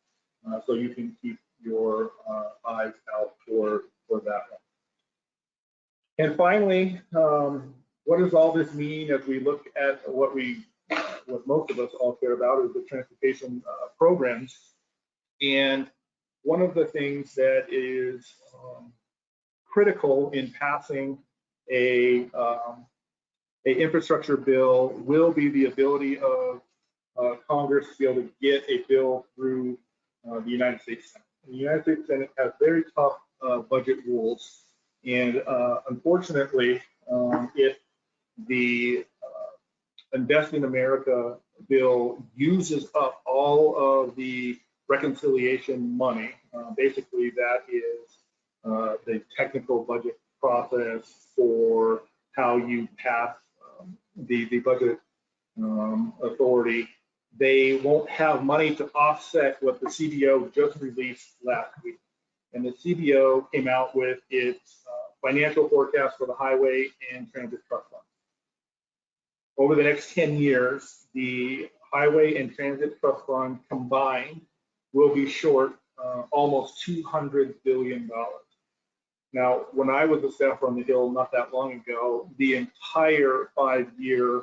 Uh, so you can keep your uh, eyes out for, for that one. And finally, um, what does all this mean as we look at what we, what most of us all care about is the transportation uh, programs. And one of the things that is um, critical in passing a, um, a infrastructure bill will be the ability of uh, Congress to be able to get a bill through uh, the United States Senate. The United States Senate has very tough uh, budget rules, and uh, unfortunately, um, if the uh, Invest in America bill uses up all of the reconciliation money, uh, basically that is the technical budget process for how you pass um, the, the budget um, authority they won't have money to offset what the CBO just released last week. And the CBO came out with its uh, financial forecast for the highway and transit trust fund. Over the next 10 years, the highway and transit trust fund combined will be short uh, almost $200 billion. Now, when I was a staffer on the Hill not that long ago, the entire five-year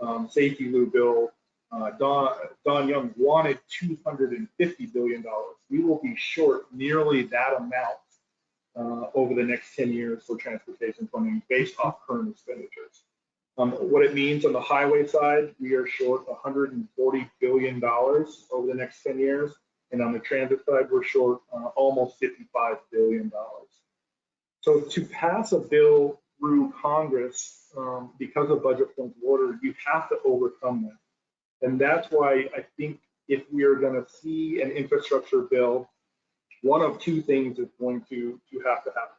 um, SAFETEA-LU bill uh, Don, Don Young wanted $250 billion. We will be short nearly that amount uh, over the next 10 years for transportation funding based off current expenditures. Um, what it means on the highway side, we are short $140 billion over the next 10 years. And on the transit side, we're short uh, almost $55 billion. So to pass a bill through Congress, um, because of budget points order, you have to overcome that. And that's why I think if we are going to see an infrastructure bill, one of two things is going to, to have to happen.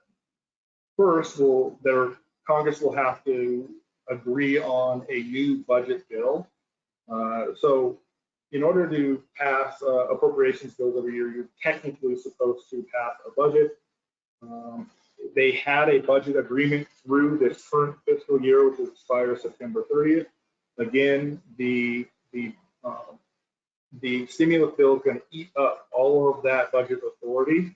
First, will there Congress will have to agree on a new budget bill. Uh, so in order to pass uh, appropriations bills every year, you're technically supposed to pass a budget. Um, they had a budget agreement through this current fiscal year, which expires September 30th. Again, the the um, the stimulus bill is going to eat up all of that budget authority.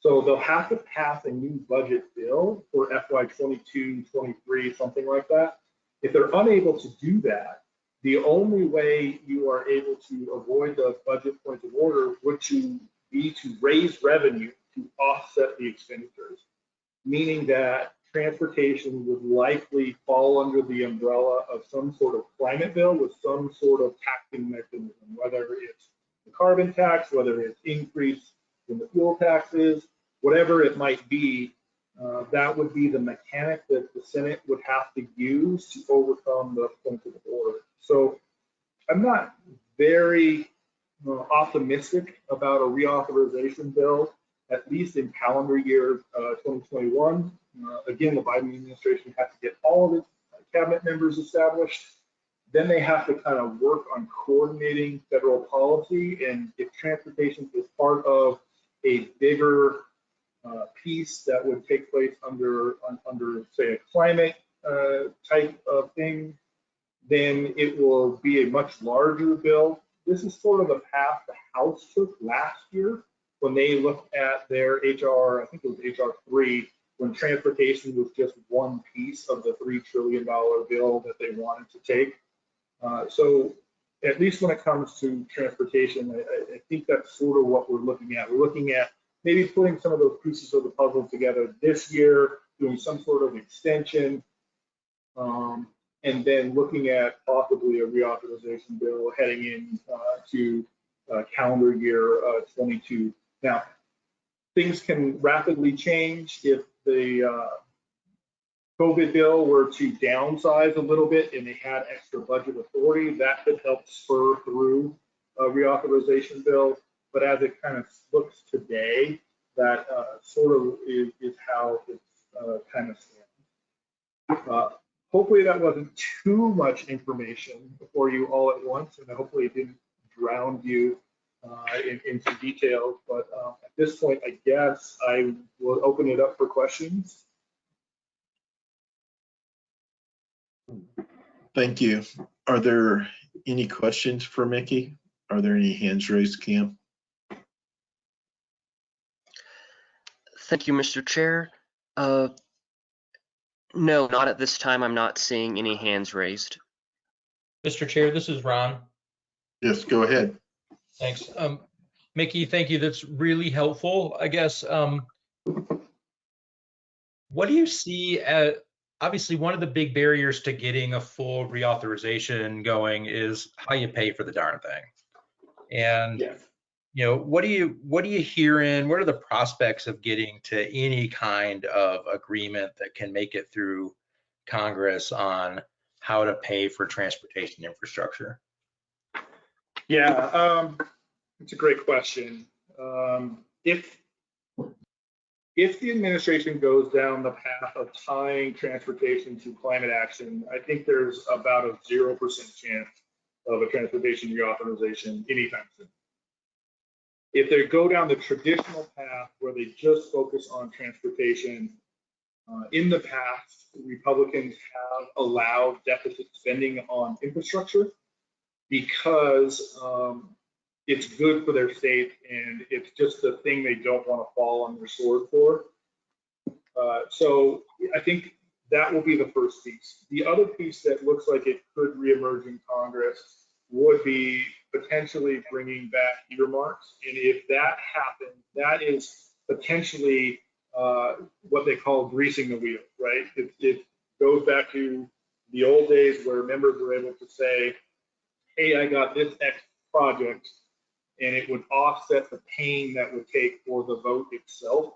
So they'll have to pass a new budget bill for FY 22, 23, something like that. If they're unable to do that, the only way you are able to avoid the budget points of order would to be to raise revenue to offset the expenditures, meaning that transportation would likely fall under the umbrella of some sort of climate bill with some sort of taxing mechanism, whether it's the carbon tax, whether it's increase in the fuel taxes, whatever it might be, uh, that would be the mechanic that the Senate would have to use to overcome the of order. So I'm not very uh, optimistic about a reauthorization bill, at least in calendar year uh, 2021. Uh, again, the Biden administration has to get all of its cabinet members established. Then they have to kind of work on coordinating federal policy. And if transportation is part of a bigger uh, piece that would take place under, under say, a climate uh, type of thing, then it will be a much larger bill. This is sort of the path the House took last year when they looked at their HR, I think it was HR 3, when transportation was just one piece of the $3 trillion bill that they wanted to take. Uh, so at least when it comes to transportation, I, I, think that's sort of what we're looking at. We're looking at maybe putting some of those pieces of the puzzle together this year, doing some sort of extension, um, and then looking at possibly a reauthorization bill heading in uh, to uh, calendar year uh, 22. Now, things can rapidly change if the uh, COVID bill were to downsize a little bit and they had extra budget authority, that could help spur through a reauthorization bill. But as it kind of looks today, that uh, sort of is, is how it's uh, kind of stands. Uh, hopefully that wasn't too much information for you all at once, and hopefully it didn't drown you uh, in, in some details. But um, at this point, I guess I will open it up for questions. Thank you. Are there any questions for Mickey? Are there any hands raised, Cam? Thank you, Mr. Chair. Uh, no, not at this time. I'm not seeing any hands raised. Mr. Chair, this is Ron. Yes, go ahead. Thanks. Um, Mickey, thank you. That's really helpful. I guess, um, what do you see at, obviously, one of the big barriers to getting a full reauthorization going is how you pay for the darn thing. And, Yes. you know, what do you, what are you hearing? What are the prospects of getting to any kind of agreement that can make it through Congress on how to pay for transportation infrastructure? Yeah, um, it's a great question. Um, if if the administration goes down the path of tying transportation to climate action, I think there's about a zero percent chance of a transportation reauthorization anytime soon. If they go down the traditional path where they just focus on transportation, uh, in the past, Republicans have allowed deficit spending on infrastructure because um, it's good for their state and it's just the thing they don't want to fall on their sword for. Uh, so I think that will be the first piece. The other piece that looks like it could reemerge in Congress would be potentially bringing back earmarks. And if that happens, that is potentially uh, what they call greasing the wheel, right? It, it goes back to the old days where members were able to say, hey, I got this X project, and it would offset the pain that would take for the vote itself.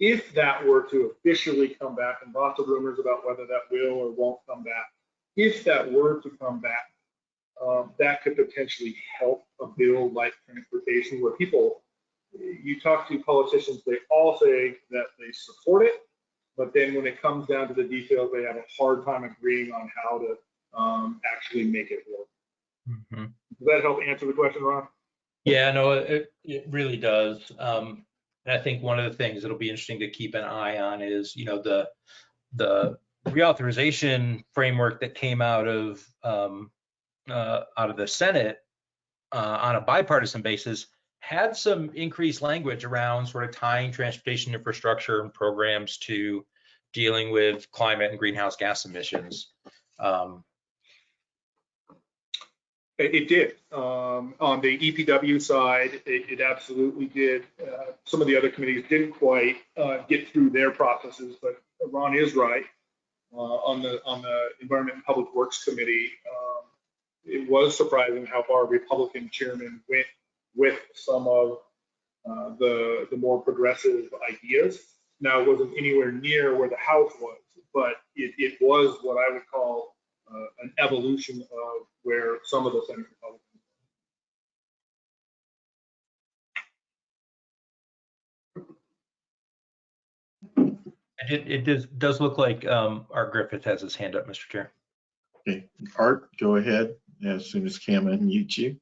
If that were to officially come back, and lots of rumors about whether that will or won't come back, if that were to come back, um, that could potentially help a bill like transportation where people, you talk to politicians, they all say that they support it, but then when it comes down to the details, they have a hard time agreeing on how to um, actually make it work. Mhm. Does that help answer the question, Ron? Yeah, no, it, it really does. Um, and I think one of the things that'll be interesting to keep an eye on is, you know, the, the reauthorization framework that came out of, um, uh, out of the Senate, uh, on a bipartisan basis had some increased language around sort of tying transportation infrastructure and programs to dealing with climate and greenhouse gas emissions. Um, It, did. Um, on the EPW side, it, it absolutely did. Uh, some of the other committees didn't quite uh, get through their processes, but Ron is right. Uh, on the on the Environment and Public Works Committee, um, it was surprising how far Republican chairman went with some of uh, the the more progressive ideas. Now, it wasn't anywhere near where the House was, but it, it was what I would call an evolution of where some of the Senate Republicans. It, it does, does look like um, Art Griffith has his hand up, Mr. Chair. Okay, Art, go ahead as soon as Cam unmutes you.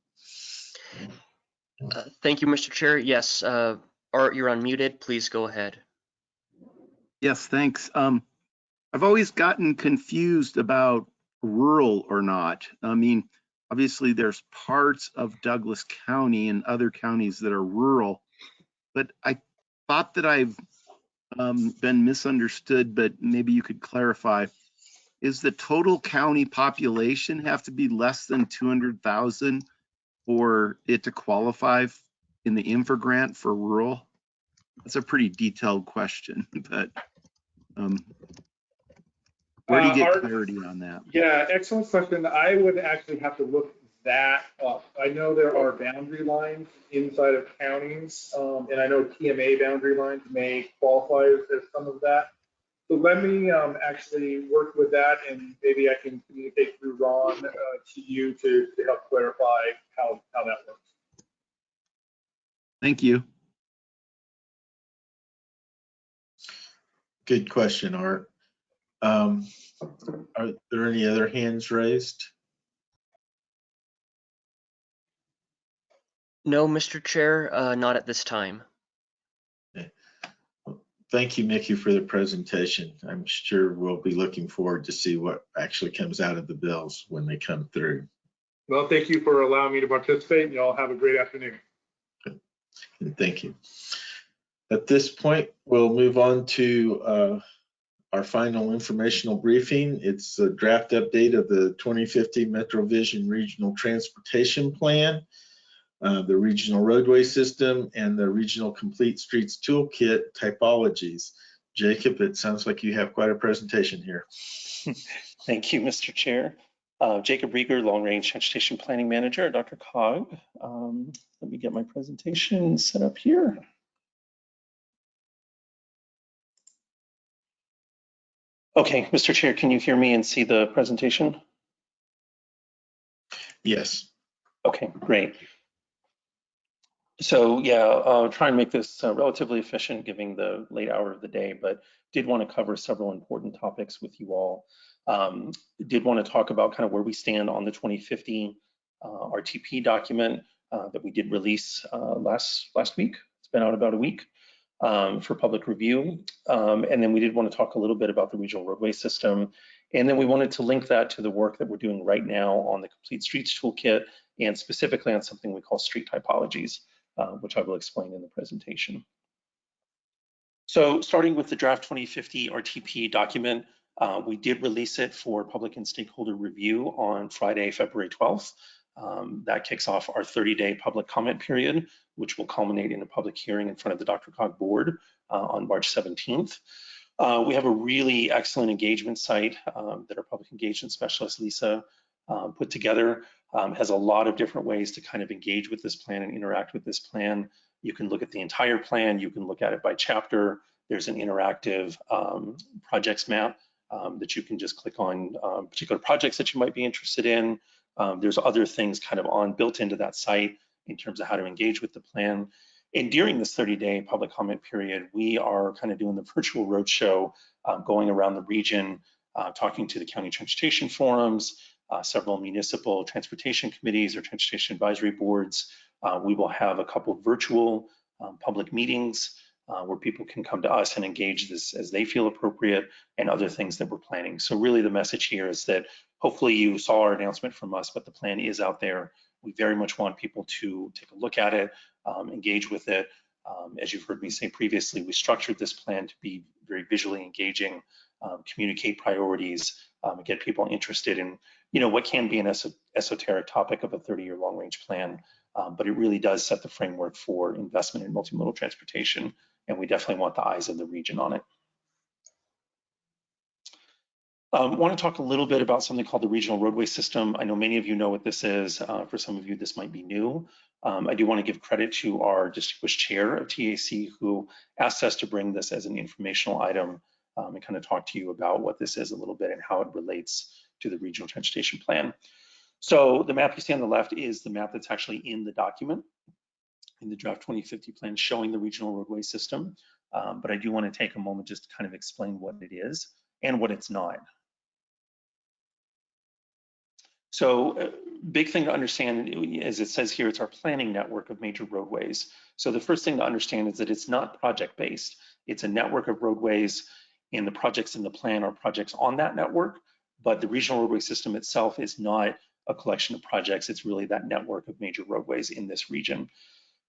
Uh, thank you, Mr. Chair. Yes, uh, Art, you're unmuted. Please go ahead. Yes, thanks. Um, I've always gotten confused about rural or not. I mean, obviously there's parts of Douglas County and other counties that are rural, but I thought that I've um, been misunderstood, but maybe you could clarify. Is the total county population have to be less than 200,000 for it to qualify in the infra grant for rural? that's a pretty detailed question, [LAUGHS] but um, where do you Uh, get clarity on that? Yeah, excellent question. I would actually have to look that up. I know there are boundary lines inside of counties, um, and I know TMA boundary lines may qualify as as some of that. So let me um, actually work with that, and maybe I can communicate through Ron uh, to you to to help clarify how how that works. Thank you. Good question, Art. Um, Are there any other hands raised? No, Mr. Chair, uh, not at this time. Thank you, Mickey, for the presentation. I'm sure we'll be looking forward to see what actually comes out of the bills when they come through. Well, thank you for allowing me to participate, and y'all have a great afternoon. And thank you. At this point, we'll move on to uh, our final informational briefing. It's a draft update of the 2050 MetroVision Regional Transportation Plan, uh, the regional roadway system, and the regional complete streets toolkit typologies. Jacob, it sounds like you have quite a presentation here. [LAUGHS] Thank you, Mr. Chair. Uh, Jacob Riger, Long Range Transportation Planning Manager at DRCOG. Um, let me get my presentation set up here. Okay, Mr. Chair, can you hear me and see the presentation? Yes. Okay, great. So yeah, I'll try and make this uh, relatively efficient, given the late hour of the day, but did want to cover several important topics with you all. Um, did want to talk about kind of where we stand on the 2050 uh, RTP document uh, that we did release uh, last last week. It's been out about a week um, for public review. Um, and then we did want to talk a little bit about the regional roadway system. And then we wanted to link that to the work that we're doing right now on the Complete Streets Toolkit and specifically on something we call street typologies, uh, which I will explain in the presentation. So starting with the draft 2050 RTP document, uh, we did release it for public and stakeholder review on Friday, February 12th. Um, that kicks off our 30-day public comment period, which will culminate in a public hearing in front of the DRCOG board uh, on March 17th. Uh, we have a really excellent engagement site um, that our public engagement specialist, Lisa, um, put together. Um, has a lot of different ways to kind of engage with this plan and interact with this plan. You can look at the entire plan. You can look at it by chapter. There's an interactive um, projects map um, that you can just click on particular projects that you might be interested in. Um, there's other things kind of on built into that site in terms of how to engage with the plan. And during this 30-day public comment period, we are kind of doing the [LAUGHS] virtual roadshow, uh, going around the region, uh, talking to the county transportation forums, uh, several municipal transportation committees or transportation advisory boards. Uh, we will have a couple virtual um, public meetings uh, where people can come to us and engage this as they feel appropriate and other things that we're planning. So really the message here is that hopefully you saw our announcement from us, but the plan is out there. We very much want people to take a look at it, um, engage with it. Um, as you've heard me say previously, we structured this plan to be very visually engaging, um, communicate priorities, um, get people interested in, you know, what can be an es esoteric topic of a 30-year long-range plan, um, but it really does set the framework for investment in multimodal transportation, and we definitely want the eyes of the region on it. Um, want to talk a little bit about something called the regional roadway system. I know many of you know what this is. Uh, for some of you, this might be new. Um, I do want to give credit to our distinguished chair of TAC who asked us to bring this as an informational item um, and kind of talk to you about what this is a little bit and how it relates to the regional transportation plan. So the map you see on the left is the map that's actually in the document in the draft 2050 plan showing the regional roadway system. Um, but I do want to take a moment just to kind of explain what it is and what it's not. So uh, big thing to understand, as it says here, it's our planning network of major roadways. So the first thing to understand is that it's not project-based. It's a network of roadways and the projects in the plan are projects on that network, but the regional roadway system itself is not a collection of projects. It's really that network of major roadways in this region.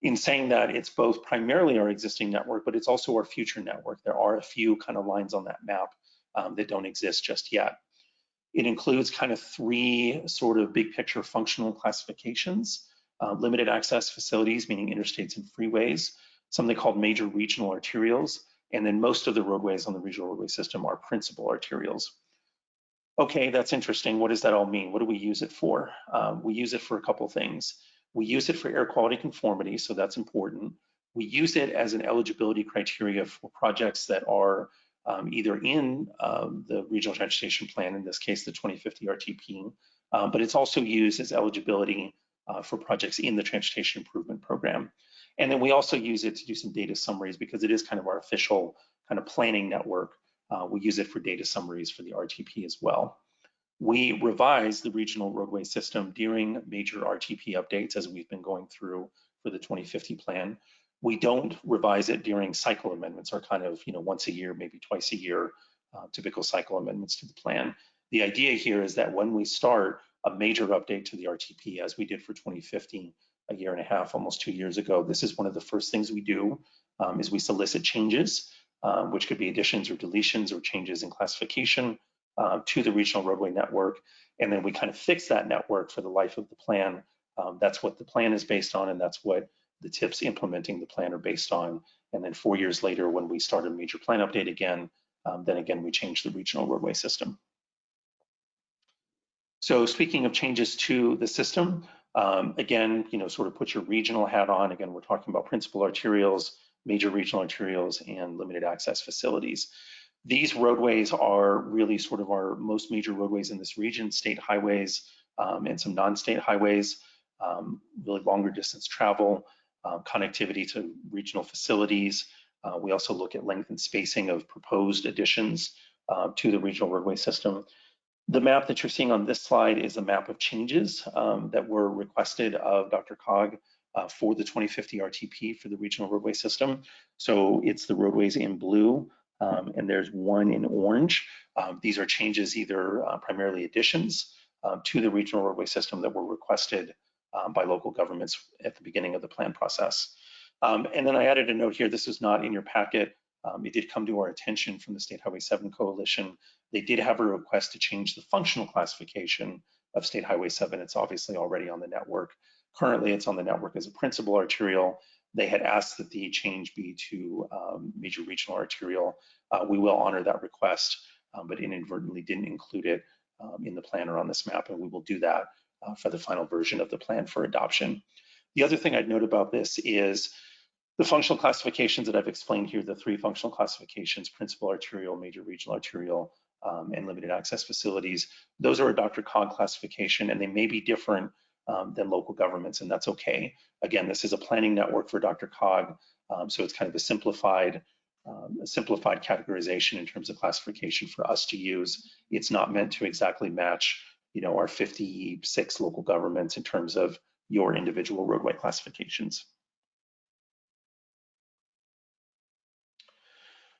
In saying that, it's both primarily our existing network, but it's also our future network. There are a few kind of lines on that map um, that don't exist just yet. It includes kind of three sort of big picture functional classifications, uh, limited access facilities, meaning interstates and freeways, something called major regional arterials, and then most of the roadways on the regional roadway system are principal arterials. Okay, that's interesting. What does that all mean? What do we use it for? Um, we use it for a couple things. We use it for air quality conformity, so that's important. We use it as an eligibility criteria for projects that are um, either in um, the regional transportation plan, in this case, the 2050 RTP, um, but it's also used as eligibility uh, for projects in the transportation improvement program. And then we also use it to do some data summaries because it is kind of our official kind of planning network. Uh, we use it for data summaries for the RTP as well. We revise the regional roadway system during major RTP updates as we've been going through for the 2050 plan. We don't revise it during cycle amendments or kind of, you know, once a year, maybe twice a year, uh, typical cycle amendments to the plan. The idea here is that when we start a major update to the RTP, as we did for 2015, a year and a half, almost two years ago, this is one of the first things we do um, is we solicit changes, um, which could be additions or deletions or changes in classification uh, to the regional roadway network. And then we kind of fix that network for the life of the plan. Um, that's what the plan is based on, and that's what the tips implementing the plan are based on. And then four years later, when we start a major plan update again, um, then again, we change the regional roadway system. So speaking of changes to the system, um, again, you know, sort of put your regional hat on. Again, we're talking about principal arterials, major regional arterials, and limited access facilities. These roadways are really sort of our most major roadways in this region, state highways um, and some non-state highways, um, really longer distance travel, uh, connectivity to regional facilities. Uh, we also look at length and spacing of proposed additions uh, to the regional roadway system. The map that you're seeing on this slide is a map of changes um, that were requested of DRCOG uh, for the 2050 RTP for the regional roadway system. So it's the roadways in blue um, and there's one in orange. Um, these are changes either uh, primarily additions uh, to the regional roadway system that were requested um, by local governments at the beginning of the plan process. Um, and then I added a note here, this is not in your packet, um, it did come to our attention from the State Highway 7 Coalition. They did have a request to change the functional classification of State Highway 7. It's obviously already on the network. Currently, it's on the network as a principal arterial. They had asked that the change be to um, major regional arterial. Uh, we will honor that request, um, but inadvertently didn't include it um, in the plan or on this map, and we will do that uh, for the final version of the plan for adoption. The other thing I'd note about this is the functional classifications that I've explained here, the three functional classifications, principal arterial, major regional arterial, um, and limited access facilities, those are a DRCOG classification and they may be different um, than local governments and that's okay. Again, this is a planning network for DRCOG, um, so it's kind of a simplified, um, a simplified categorization in terms of classification for us to use. It's not meant to exactly match, you know, our 56 local governments in terms of your individual roadway classifications.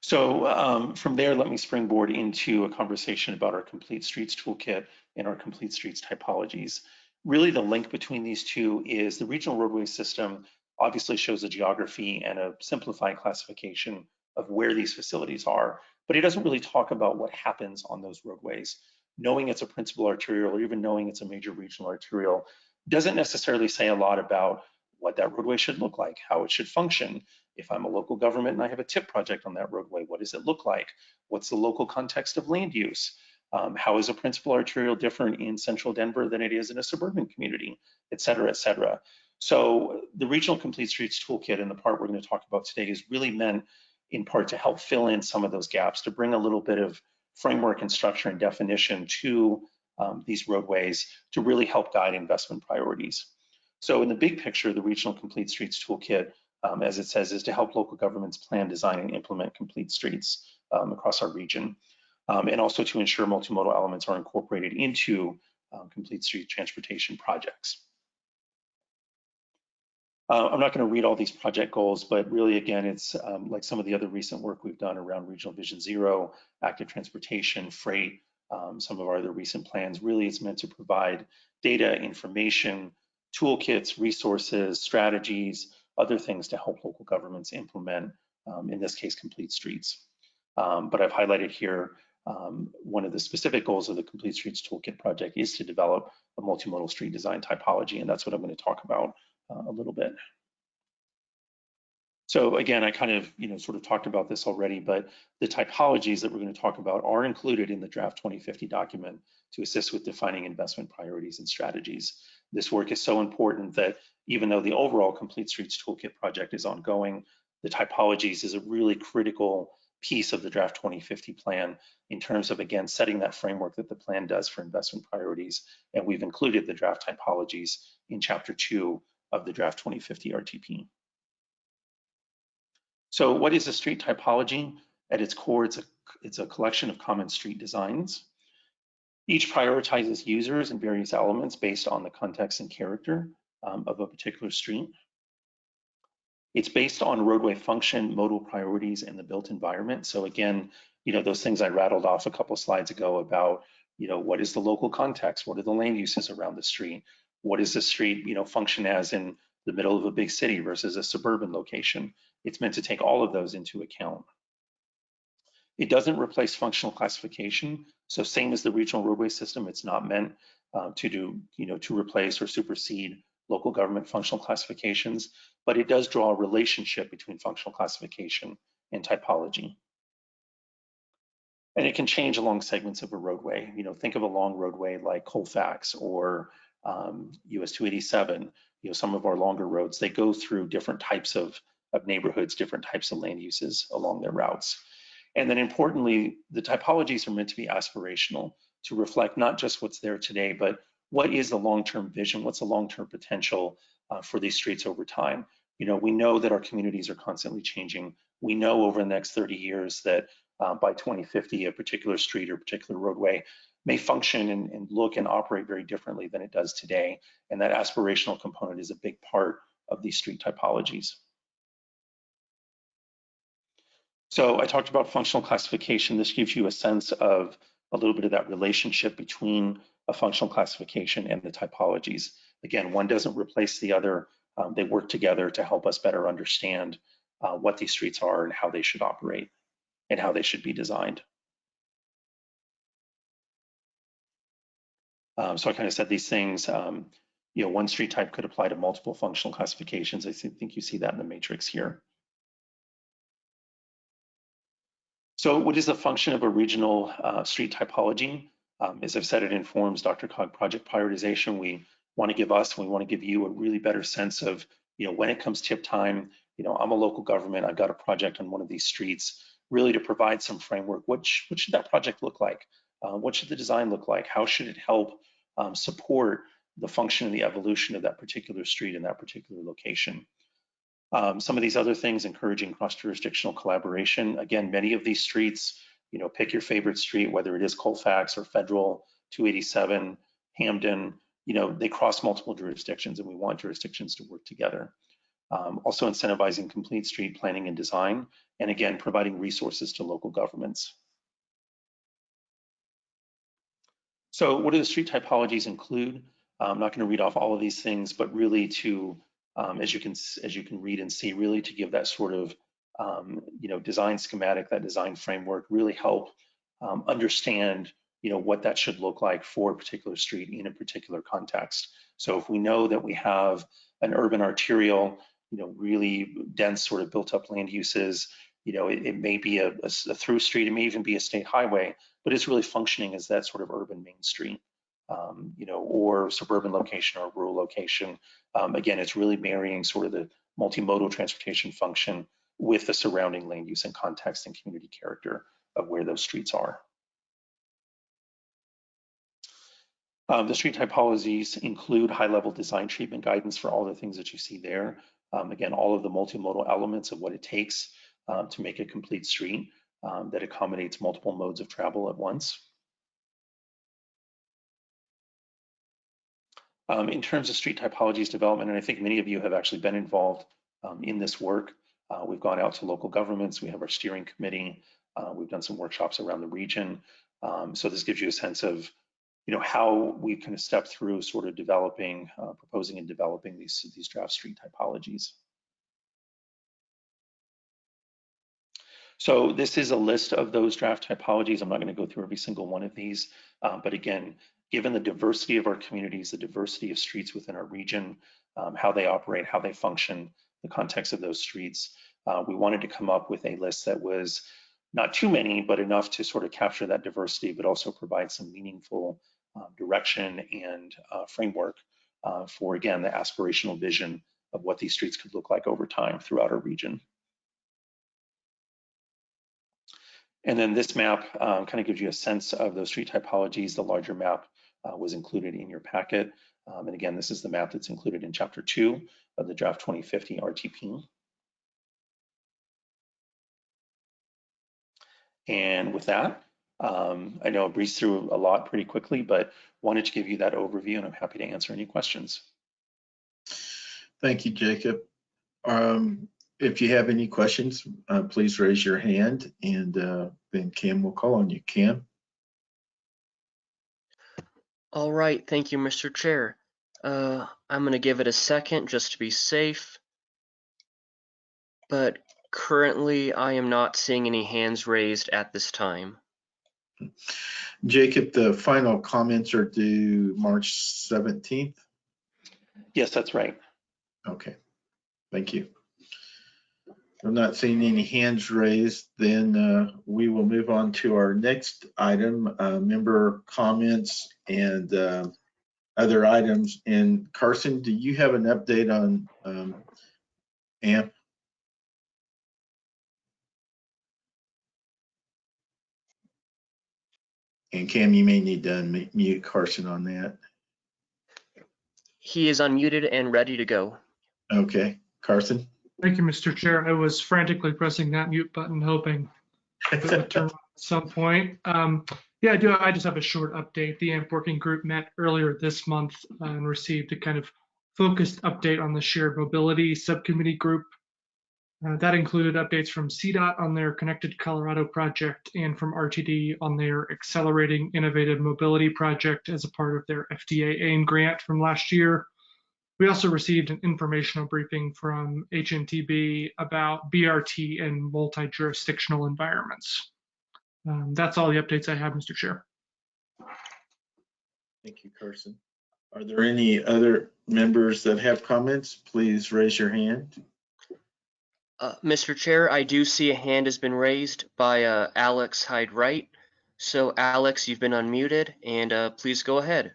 So um, from there, let me springboard into a conversation about our Complete Streets Toolkit and our Complete Streets typologies. Really the link between these two is the regional roadway system obviously shows a geography and a simplified classification of where these facilities are, but it doesn't really talk about what happens on those roadways. Knowing it's a principal arterial or even knowing it's a major regional arterial doesn't necessarily say a lot about what that roadway should look like, how it should function, if I'm a local government and I have a tip project on that roadway, what does it look like? What's the local context of land use? Um, how is a principal arterial different in central Denver than it is in a suburban community, et cetera, et cetera. So the Regional Complete Streets Toolkit and the part we're going to talk about today is really meant in part to help fill in some of those gaps, to bring a little bit of framework and structure and definition to um, these roadways to really help guide investment priorities. So in the big picture, the Regional Complete Streets Toolkit um, as it says, is to help local governments plan, design, and implement complete streets um, across our region, um, and also to ensure multimodal elements are incorporated into um, complete street transportation projects. Uh, I'm not going to read all these project goals, but really, again, it's um, like some of the other recent work we've done around Regional Vision Zero, active transportation, freight, um, some of our other recent plans. Really, it's meant to provide data, information, toolkits, resources, strategies, other things to help local governments implement, um, in this case, complete streets. Um, but I've highlighted here um, one of the specific goals of the Complete Streets Toolkit project is to develop a multimodal street design typology, and that's what I'm going to talk about Uh, a little bit. So again, I kind of, you know, sort of talked about this already, but the typologies that we're going to talk about are included in the draft 2050 document to assist with defining investment priorities and strategies. This work is so important that even though the overall Complete Streets Toolkit project is ongoing, the typologies is a really critical piece of the draft 2050 plan in terms of, again, setting that framework that the plan does for investment priorities. And we've included the draft typologies in chapter two of the draft 2050 RTP. So what is a street typology? At its core, it's a, it's a collection of common street designs. Each prioritizes users and various elements based on the context and character um, of a particular street. It's based on roadway function, modal priorities, and the built environment. So again, you know, those things I rattled off a couple slides ago about, you know, what is the local context? What are the land uses around the street? What does the street, you know, function as in the middle of a big city versus a suburban location? It's meant to take all of those into account. It doesn't replace functional classification. So same as the regional roadway system, it's not meant uh, to do, you know, to replace or supersede local government functional classifications, but it does draw a relationship between functional classification and typology. And it can change along segments of a roadway. You know, think of a long roadway like Colfax or um, US 287, you know, some of our longer roads, they go through different types of, of neighborhoods, different types of land uses along their routes. And then importantly, the typologies are meant to be aspirational to reflect not just what's there today, but what is the long-term vision? What's the long-term potential uh, for these streets over time? You know, we know that our communities are constantly changing. We know over the next 30 years that uh, by 2050, a particular street or particular roadway may function and, and look and operate very differently than it does today. And that aspirational component is a big part of these street typologies. So I talked about functional classification. This gives you a sense of a little bit of that relationship between a functional classification and the typologies. Again, one doesn't replace the other. Um, they work together to help us better understand uh, what these streets are and how they should operate and how they should be designed. Um, so I kind of said these things, um, you know, one street type could apply to multiple functional classifications. I think you see that in the matrix here. So what is the function of a regional uh, street typology? Um, as I've said, it informs DRCOG project prioritization. We want to give us, we want to give you a really better sense of, you know, when it comes tip time, you know, I'm a local government, I've got a project on one of these streets, really to provide some framework. What, sh what should that project look like? Uh, what should the design look like? How should it help um, support the function and the evolution of that particular street in that particular location? Um, some of these other things, encouraging cross-jurisdictional collaboration. Again, many of these streets, you know, pick your favorite street, whether it is Colfax or Federal, 287, Hampden, you know, they cross multiple jurisdictions and we want jurisdictions to work together. Um, also incentivizing complete street planning and design, and again, providing resources to local governments. So what do the street typologies include? I'm not gonna read off all of these things, but really to um, as you can as you can read and see, really to give that sort of um, you know design schematic, that design framework, really help um, understand you know what that should look like for a particular street in a particular context. So if we know that we have an urban arterial, you know, really dense sort of built up land uses, you know, it, it may be a, a, a through street, it may even be a state highway, but it's really functioning as that sort of urban main street um, you know, or suburban location or rural location. Um, again, it's really marrying sort of the multimodal transportation function with the surrounding land use and context and community character of where those streets are. Um, the street typologies include high-level design treatment guidance for all the things that you see there. Um, again, all of the multimodal elements of what it takes um, to make a complete street um, that accommodates multiple modes of travel at once. Um, in terms of street typologies development, and I think many of you have actually been involved um, in this work. Uh, we've gone out to local governments, we have our steering committee, uh, we've done some workshops around the region. Um, so this gives you a sense of you know, how we kind of step through sort of developing, uh, proposing and developing these, these draft street typologies. So this is a list of those draft typologies. I'm not going to go through every single one of these, uh, but again, given the diversity of our communities, the diversity of streets within our region, um, how they operate, how they function, the context of those streets, uh, we wanted to come up with a list that was not too many, but enough to sort of capture that diversity, but also provide some meaningful uh, direction and uh, framework uh, for, again, the aspirational vision of what these streets could look like over time throughout our region. And then this map um, kind of gives you a sense of those street typologies. The larger map uh, was included in your packet. Um, and again, this is the map that's included in chapter two of the draft 2050 RTP. And with that, um, I know I breezed through a lot pretty quickly, but wanted to give you that overview and I'm happy to answer any questions. Thank you, Jacob. Um, if you have any questions, uh, please raise your hand and uh, then Cam will call on you. Cam? All right, thank you, Mr. Chair. Uh, I'm going to give it a second just to be safe. But currently, I am not seeing any hands raised at this time. Jacob, the final comments are due March 17th? Yes, that's right. Okay, thank you. I'm not seeing any hands raised, then uh, we will move on to our next item, uh, member comments and uh, other items. And Carson, do you have an update on um, AMP? And Cam, you may need to unmute Carson on that. He is unmuted and ready to go. Okay, Carson? Thank you, Mr. Chair. I was frantically pressing that mute button, hoping it would [LAUGHS] turn on at some point. Um, yeah, I do. I just have a short update. The AMP working group met earlier this month uh, and received a kind of focused update on the shared mobility subcommittee group. Uh, that included updates from CDOT on their Connected Colorado project and from RTD on their Accelerating Innovative Mobility project as a part of their FTA AIM grant from last year. We also received an informational briefing from HNTB about BRT and multi-jurisdictional environments. Um, that's all the updates I have, Mr. Chair. Thank you, Carson. Are there any other members that have comments? Please raise your hand. Uh, Mr. Chair, I do see a hand has been raised by uh, Alex Hyde-Wright. So Alex, you've been unmuted and uh, please go ahead.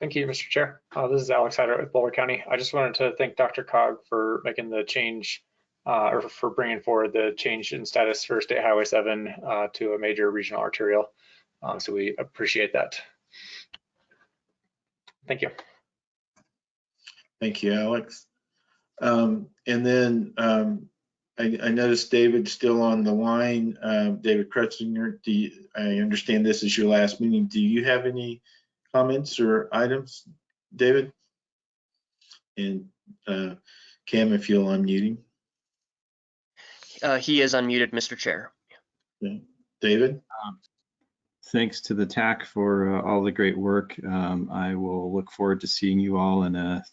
Thank you, Mr. Chair. Uh, this is Alex Hyde-Wright with Boulder County. I just wanted to thank DRCOG for making the change uh, or for bringing forward the change in status for State Highway 7 uh, to a major regional arterial. Um, so we appreciate that. Thank you. Thank you, Alex. Um, and then um, I, I, noticed David still on the line. Uh, David Krutsinger, do you, I understand this is your last meeting. Do you have any comments or items, David? And uh, Cam, if you'll unmute him. Uh, he is unmuted, Mr. Chair. Okay. David? Um, thanks to the TAC for uh, all the great work. Um, I will look forward to seeing you all in a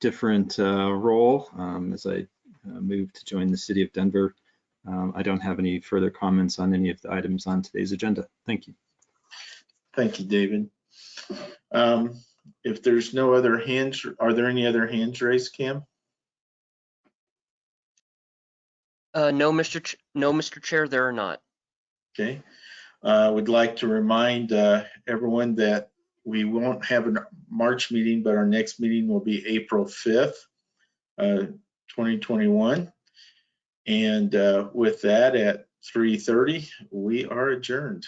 different uh, role um, as I uh, move to join the city of Denver. Um, I don't have any further comments on any of the items on today's agenda. Thank you. Thank you, David. Um, if there's no other hands, are there any other hands raised, Cam? Uh, no, Mr. Ch no, Mr. Chair, there are not. Okay. I uh, would like to remind uh, everyone that we won't have a March meeting, but our next meeting will be April 5th, uh, 2021. And uh, with that at 3.30, we are adjourned.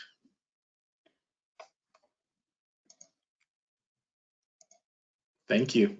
Thank you.